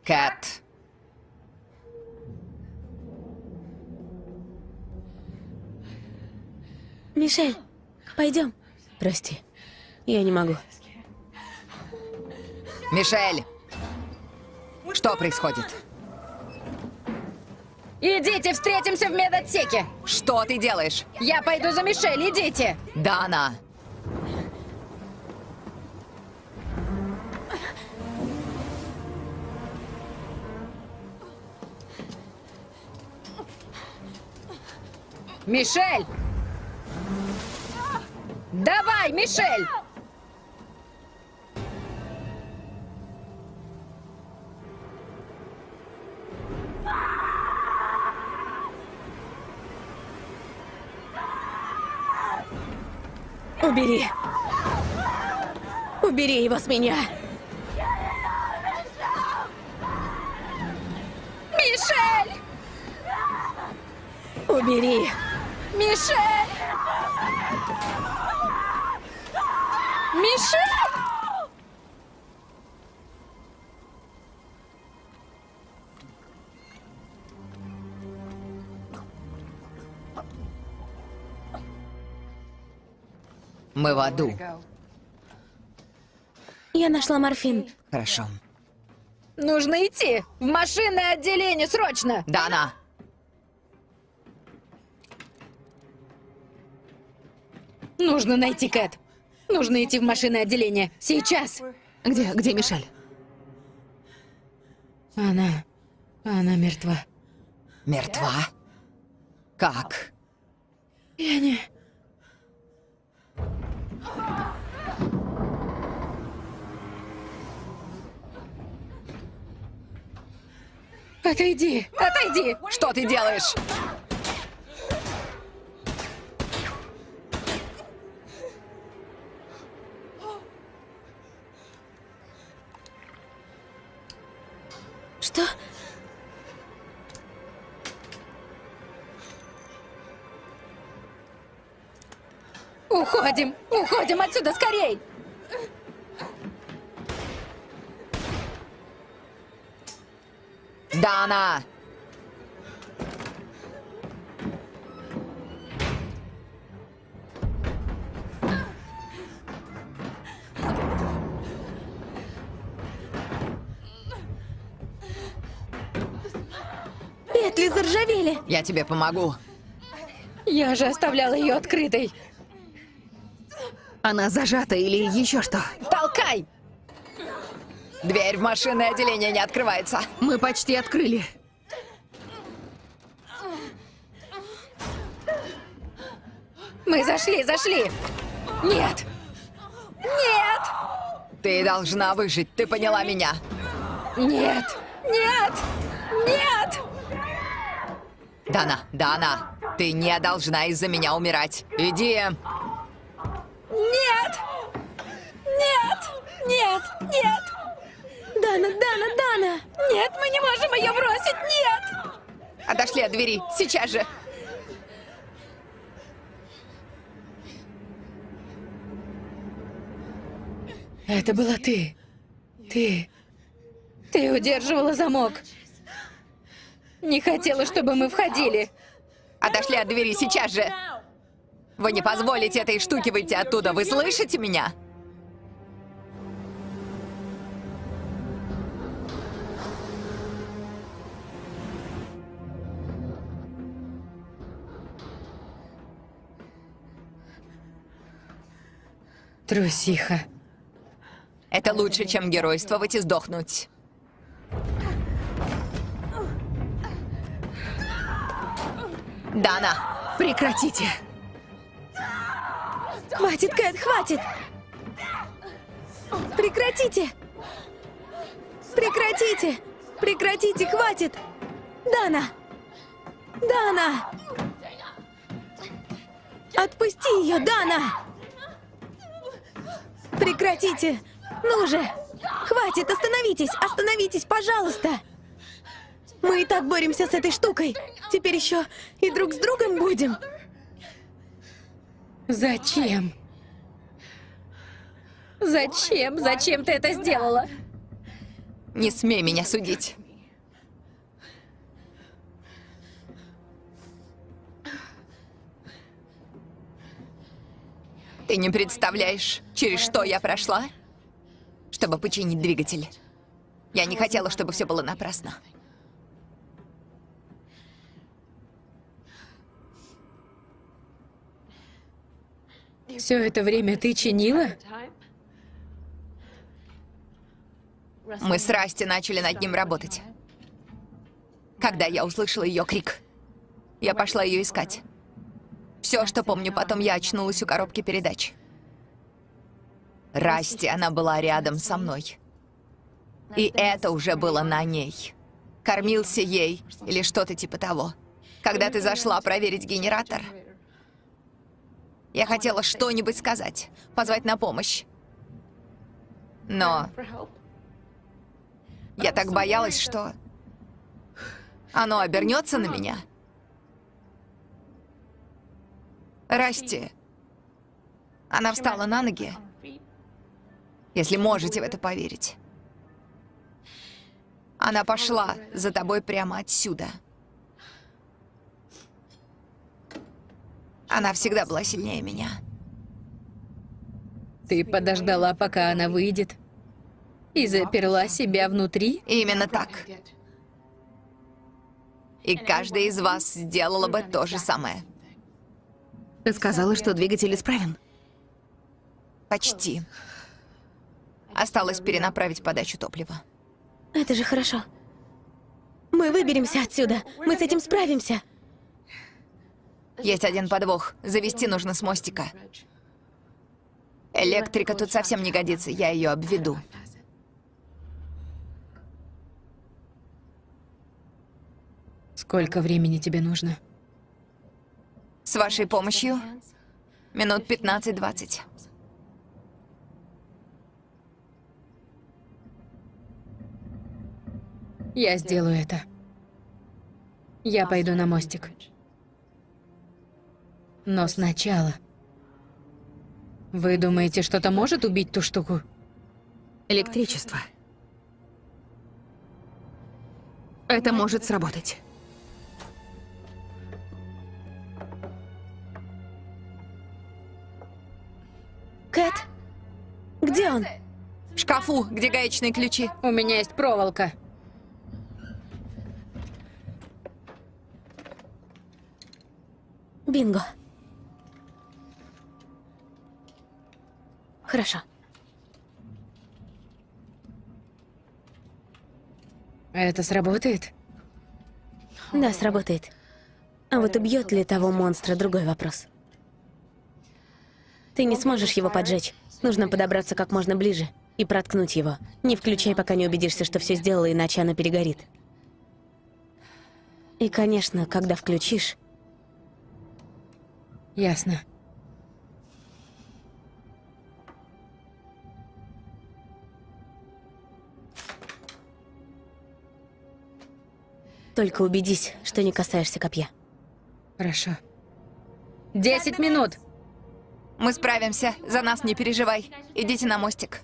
[SPEAKER 3] Кэт!
[SPEAKER 4] Мишель, пойдем. Прости, я не могу.
[SPEAKER 3] Мишель! Что происходит?
[SPEAKER 1] Идите, встретимся в медотсеке.
[SPEAKER 3] Что ты делаешь?
[SPEAKER 1] Я пойду за Мишель, идите.
[SPEAKER 3] Дана!
[SPEAKER 1] Мишель! Давай, Мишель!
[SPEAKER 4] Убери. Убери его с меня.
[SPEAKER 1] Мишель!
[SPEAKER 4] Убери.
[SPEAKER 1] Мишель! Мишель!
[SPEAKER 3] Мы в аду.
[SPEAKER 4] Я нашла морфин.
[SPEAKER 3] Хорошо.
[SPEAKER 1] Нужно идти! В машинное отделение, срочно!
[SPEAKER 3] Дана!
[SPEAKER 1] Нужно найти Кэт. Нужно идти в машинное отделение. Сейчас!
[SPEAKER 2] Где, где Мишель?
[SPEAKER 1] Она... Она мертва.
[SPEAKER 3] Мертва? Как?
[SPEAKER 1] Я не... Отойди! Отойди!
[SPEAKER 3] Что ты делаешь?
[SPEAKER 1] Уходим! Уходим отсюда скорей!
[SPEAKER 3] Дана!
[SPEAKER 4] Петли заржавели.
[SPEAKER 3] Я тебе помогу.
[SPEAKER 1] Я же оставляла ее открытой.
[SPEAKER 2] Она зажата или еще что?
[SPEAKER 1] Толкай!
[SPEAKER 3] Дверь в машинное отделение не открывается.
[SPEAKER 2] Мы почти открыли.
[SPEAKER 1] Мы зашли, зашли! Нет! Нет!
[SPEAKER 3] Ты должна выжить, ты поняла меня?
[SPEAKER 1] Нет! Нет! Нет!
[SPEAKER 3] Дана, Дана, ты не должна из-за меня умирать. Иди.
[SPEAKER 1] Нет! Нет! Нет! Нет!
[SPEAKER 4] Дана, Дана, Дана!
[SPEAKER 1] Нет, мы не можем ее бросить! Нет!
[SPEAKER 3] Отошли от двери, сейчас же.
[SPEAKER 1] Это была ты. Ты. Ты удерживала замок. Не хотела, чтобы мы входили.
[SPEAKER 3] Отошли от двери сейчас же. Вы не позволите этой штуке выйти оттуда, вы слышите меня?
[SPEAKER 1] Трусиха.
[SPEAKER 3] Это лучше, чем геройствовать и сдохнуть. Дана,
[SPEAKER 2] Прекратите.
[SPEAKER 4] Хватит, Кэт, хватит! Прекратите! Прекратите! Прекратите, хватит! Дана! Дана! Отпусти ее, Дана! Прекратите! Ну же! Хватит, остановитесь! Остановитесь, пожалуйста! Мы и так боремся с этой штукой. Теперь еще и друг с другом будем.
[SPEAKER 1] Зачем? Зачем? Зачем ты это сделала?
[SPEAKER 3] Не смей меня судить. Ты не представляешь, через что я прошла, чтобы починить двигатель. Я не хотела, чтобы все было напрасно.
[SPEAKER 1] Все это время ты чинила?
[SPEAKER 3] Мы с Расти начали над ним работать. Когда я услышала ее крик, я пошла ее искать. Все, что помню, потом я очнулась у коробки передач. Расти, она была рядом со мной. И это уже было на ней. Кормился ей или что-то типа того. Когда ты зашла проверить генератор, я хотела что-нибудь сказать, позвать на помощь. Но я так боялась, что оно обернется на меня. Расти. Она встала на ноги, если можете в это поверить. Она пошла за тобой прямо отсюда. Она всегда была сильнее меня.
[SPEAKER 1] Ты подождала, пока она выйдет? И заперла себя внутри?
[SPEAKER 3] Именно так. И каждый из вас сделала бы то же самое.
[SPEAKER 2] Ты сказала, что двигатель исправен.
[SPEAKER 3] Почти. Осталось перенаправить подачу топлива.
[SPEAKER 4] Это же хорошо. Мы выберемся отсюда. Мы с этим справимся.
[SPEAKER 3] Есть один подвох. Завести нужно с мостика. Электрика тут совсем не годится, я ее обведу.
[SPEAKER 1] Сколько времени тебе нужно?
[SPEAKER 3] С вашей помощью минут 15-20.
[SPEAKER 1] Я сделаю это. Я пойду на мостик. Но сначала... Вы думаете, что-то может убить ту штуку?
[SPEAKER 2] Электричество. Это может сработать.
[SPEAKER 4] Кэт? Где он?
[SPEAKER 3] В шкафу, где гаечные ключи.
[SPEAKER 1] У меня есть проволока.
[SPEAKER 4] Бинго. Хорошо.
[SPEAKER 1] Это сработает?
[SPEAKER 4] Да, сработает. А вот убьет ли того монстра, другой вопрос. Ты не сможешь его поджечь. Нужно подобраться как можно ближе и проткнуть его. Не включай, пока не убедишься, что все сделала, иначе она перегорит. И, конечно, когда включишь,
[SPEAKER 1] Ясно.
[SPEAKER 4] Только убедись, что не касаешься копья.
[SPEAKER 1] Хорошо. Десять минут!
[SPEAKER 3] Мы справимся, за нас не переживай. Идите на мостик.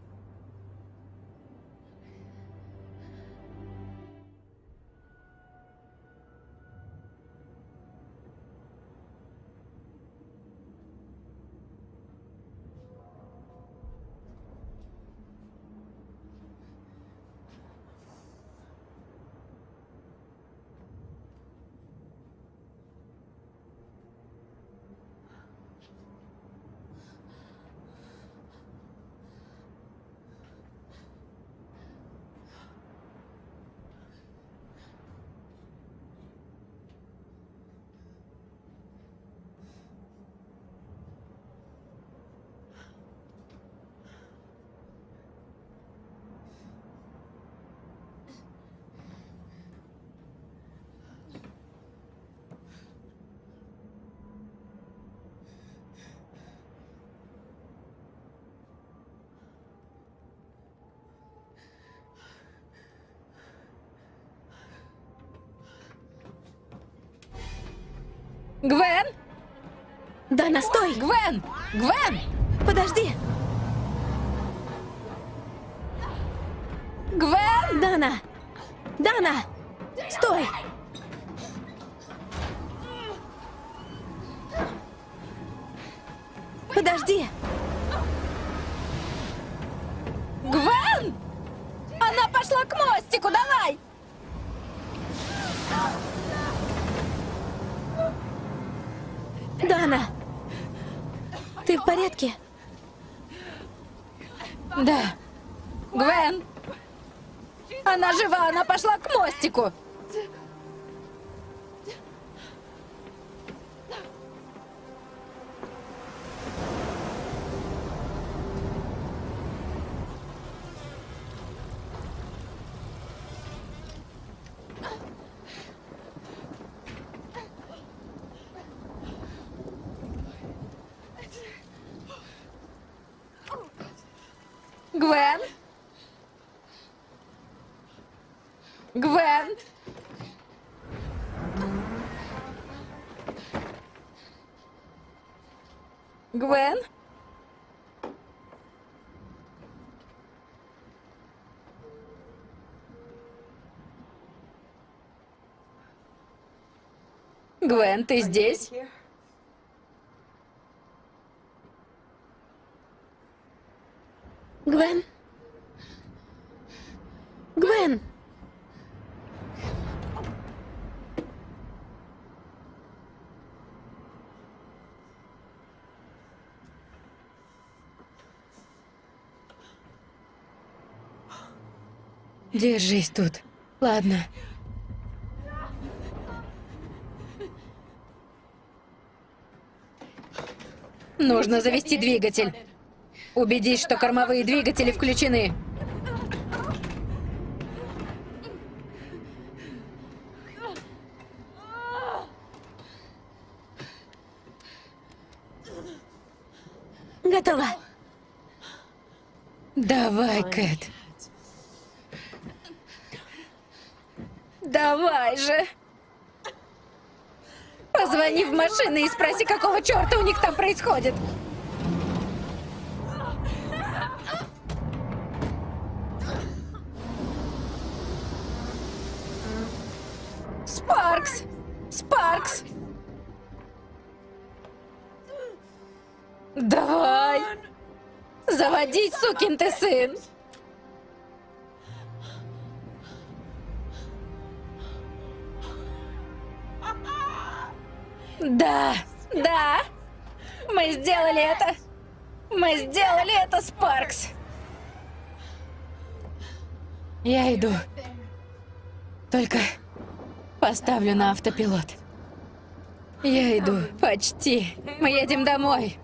[SPEAKER 1] Гвен?
[SPEAKER 4] Да, настой!
[SPEAKER 1] Гвен! Гвен!
[SPEAKER 4] Подожди!
[SPEAKER 1] Гвен!
[SPEAKER 4] Дана! Дана! Стой! Подожди!
[SPEAKER 1] Гвен? Гвен, ты здесь?
[SPEAKER 4] Гвен? Гвен!
[SPEAKER 1] Держись тут. Ладно. Нужно завести двигатель. Убедись, что кормовые двигатели включены.
[SPEAKER 4] Готово!
[SPEAKER 1] Давай, Кэт. Давай же. Позвони в машину и спроси, какого черта у них там происходит. Спаркс! Спаркс! Давай! Заводить, сукин ты сын! Да, да! Мы сделали это! Мы сделали это, Спаркс! Я иду. Только поставлю на автопилот. Я иду. Почти. Мы едем домой.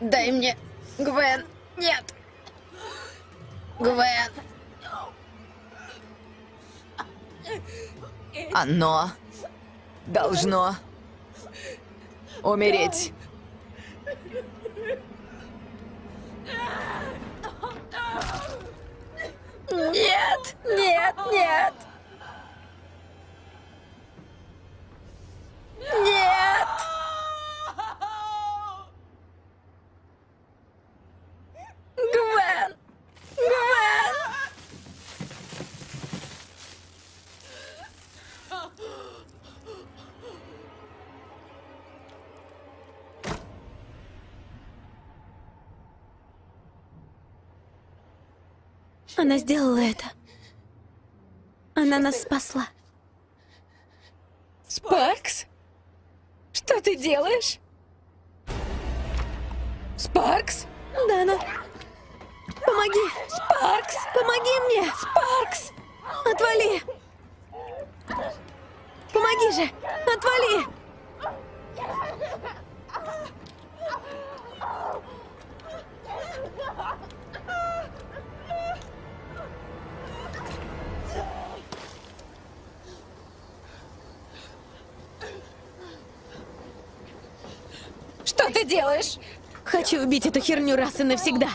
[SPEAKER 1] Дай мне, Гвен. Нет. Гвен.
[SPEAKER 3] Оно должно умереть.
[SPEAKER 1] Нет, нет, нет.
[SPEAKER 4] Она сделала это. Она нас спасла.
[SPEAKER 1] Спаркс? Что ты делаешь? Спаркс?
[SPEAKER 4] Дана! Помоги!
[SPEAKER 1] Спаркс?
[SPEAKER 4] Помоги мне!
[SPEAKER 1] Спаркс?
[SPEAKER 4] Отвали! Помоги же! Отвали!
[SPEAKER 1] Делаешь?
[SPEAKER 4] Хочу убить эту херню раз и навсегда.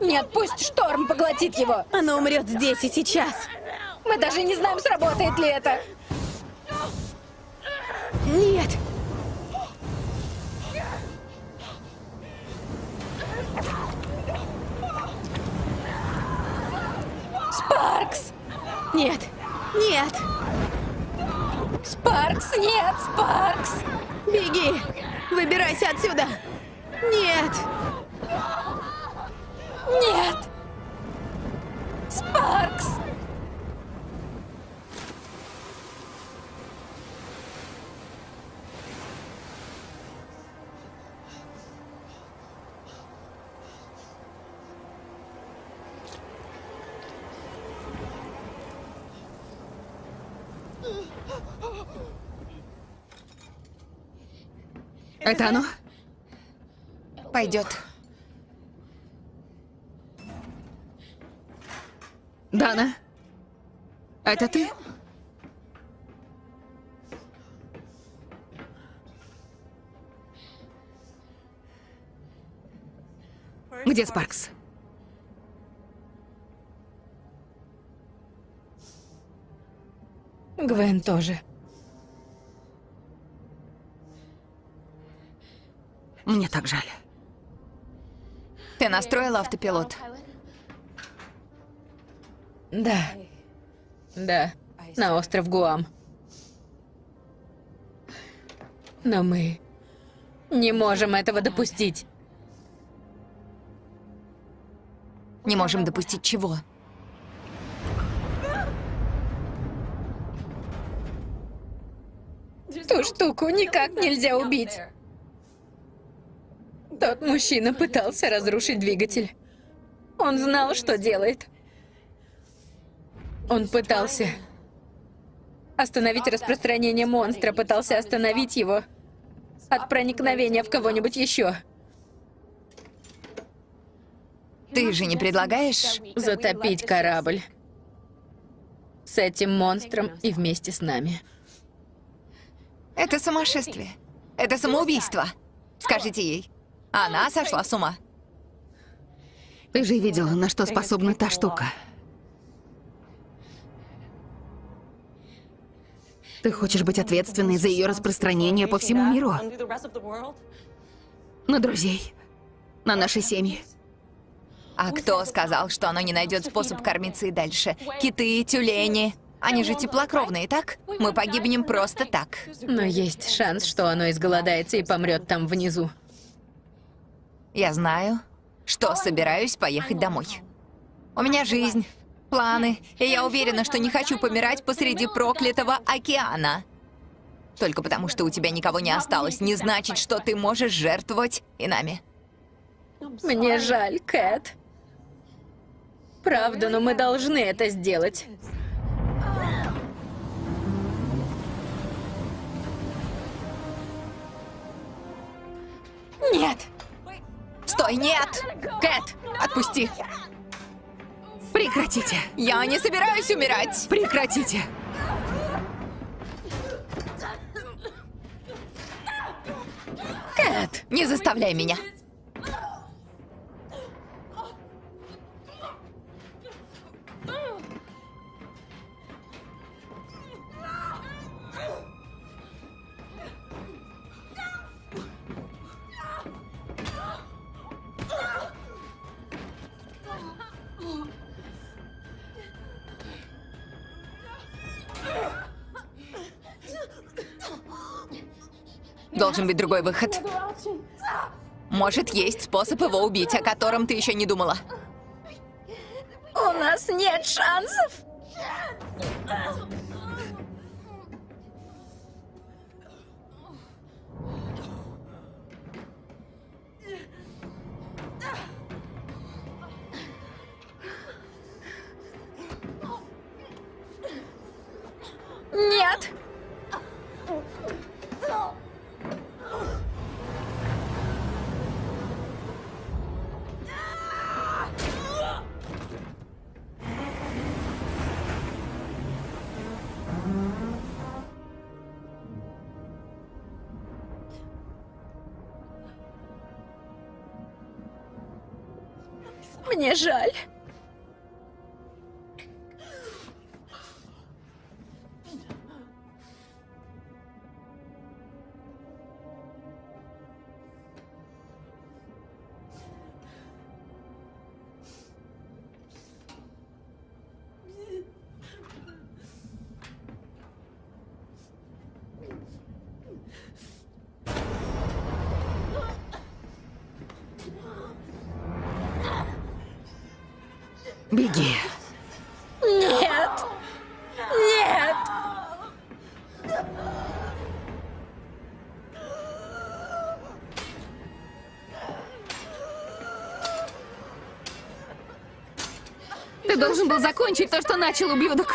[SPEAKER 1] Нет, пусть шторм поглотит его.
[SPEAKER 4] Она умрет здесь и сейчас.
[SPEAKER 1] Мы даже не знаем, сработает ли это.
[SPEAKER 2] Нет!
[SPEAKER 1] Спаркс!
[SPEAKER 2] Нет! Нет!
[SPEAKER 1] Спаркс, нет, Спаркс!
[SPEAKER 2] Беги! Выбирайся отсюда! Нет!
[SPEAKER 1] Нет!
[SPEAKER 2] Это оно?
[SPEAKER 3] Пойдет.
[SPEAKER 2] Дана? Это ты? Где Спаркс?
[SPEAKER 1] Гвен тоже.
[SPEAKER 2] Мне так жаль.
[SPEAKER 3] Ты настроила автопилот?
[SPEAKER 1] Да. Да. На остров Гуам. Но мы не можем этого допустить.
[SPEAKER 3] Не можем допустить чего?
[SPEAKER 1] Ту штуку никак нельзя убить. Тот мужчина пытался разрушить двигатель. Он знал, что делает. Он пытался остановить распространение монстра, пытался остановить его от проникновения в кого-нибудь еще.
[SPEAKER 3] Ты же не предлагаешь...
[SPEAKER 1] Затопить корабль. С этим монстром и вместе с нами.
[SPEAKER 3] Это сумасшествие. Это самоубийство. Скажите ей. Она сошла с ума.
[SPEAKER 2] Ты же видела, на что способна та штука. Ты хочешь быть ответственной за ее распространение по всему миру? На друзей, на наши семьи.
[SPEAKER 3] А кто сказал, что оно не найдет способ кормиться и дальше? Киты, тюлени. Они же теплокровные, так? Мы погибнем просто так.
[SPEAKER 1] Но есть шанс, что оно изголодается и помрет там внизу.
[SPEAKER 3] Я знаю, что собираюсь поехать домой. У меня жизнь, планы, и я уверена, что не хочу помирать посреди проклятого океана. Только потому, что у тебя никого не осталось, не значит, что ты можешь жертвовать и нами.
[SPEAKER 1] Мне жаль, Кэт. Правда, но мы должны это сделать.
[SPEAKER 3] Нет! Стой, нет! Кэт, отпусти!
[SPEAKER 2] Прекратите!
[SPEAKER 3] Я не собираюсь умирать!
[SPEAKER 2] Прекратите!
[SPEAKER 3] Кэт, не заставляй меня! Должен быть другой выход. Может, есть способ его убить, о котором ты еще не думала.
[SPEAKER 1] У нас нет шансов. Нет. Мне жаль.
[SPEAKER 2] Беги.
[SPEAKER 4] Нет! Нет!
[SPEAKER 2] Ты должен был закончить то, что начал, ублюдок.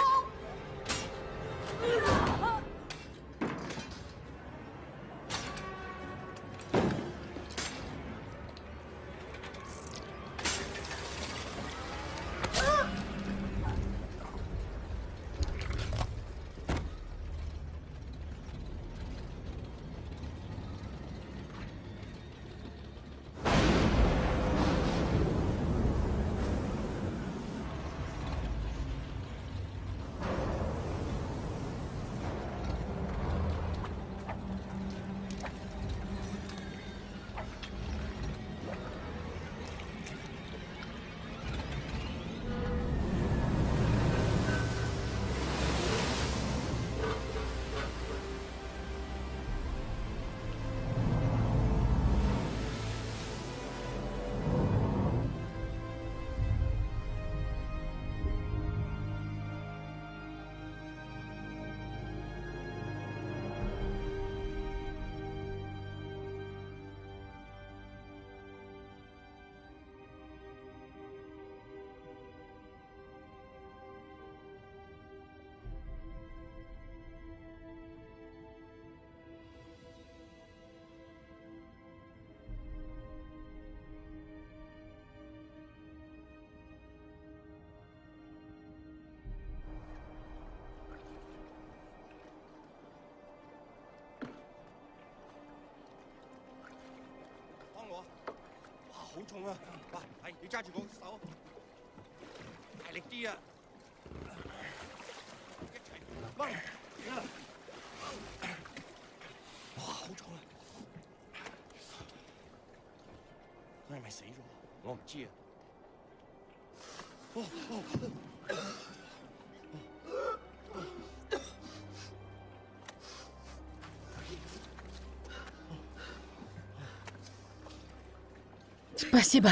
[SPEAKER 1] Спасибо.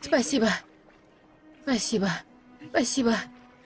[SPEAKER 1] Спасибо. Спасибо. Спасибо.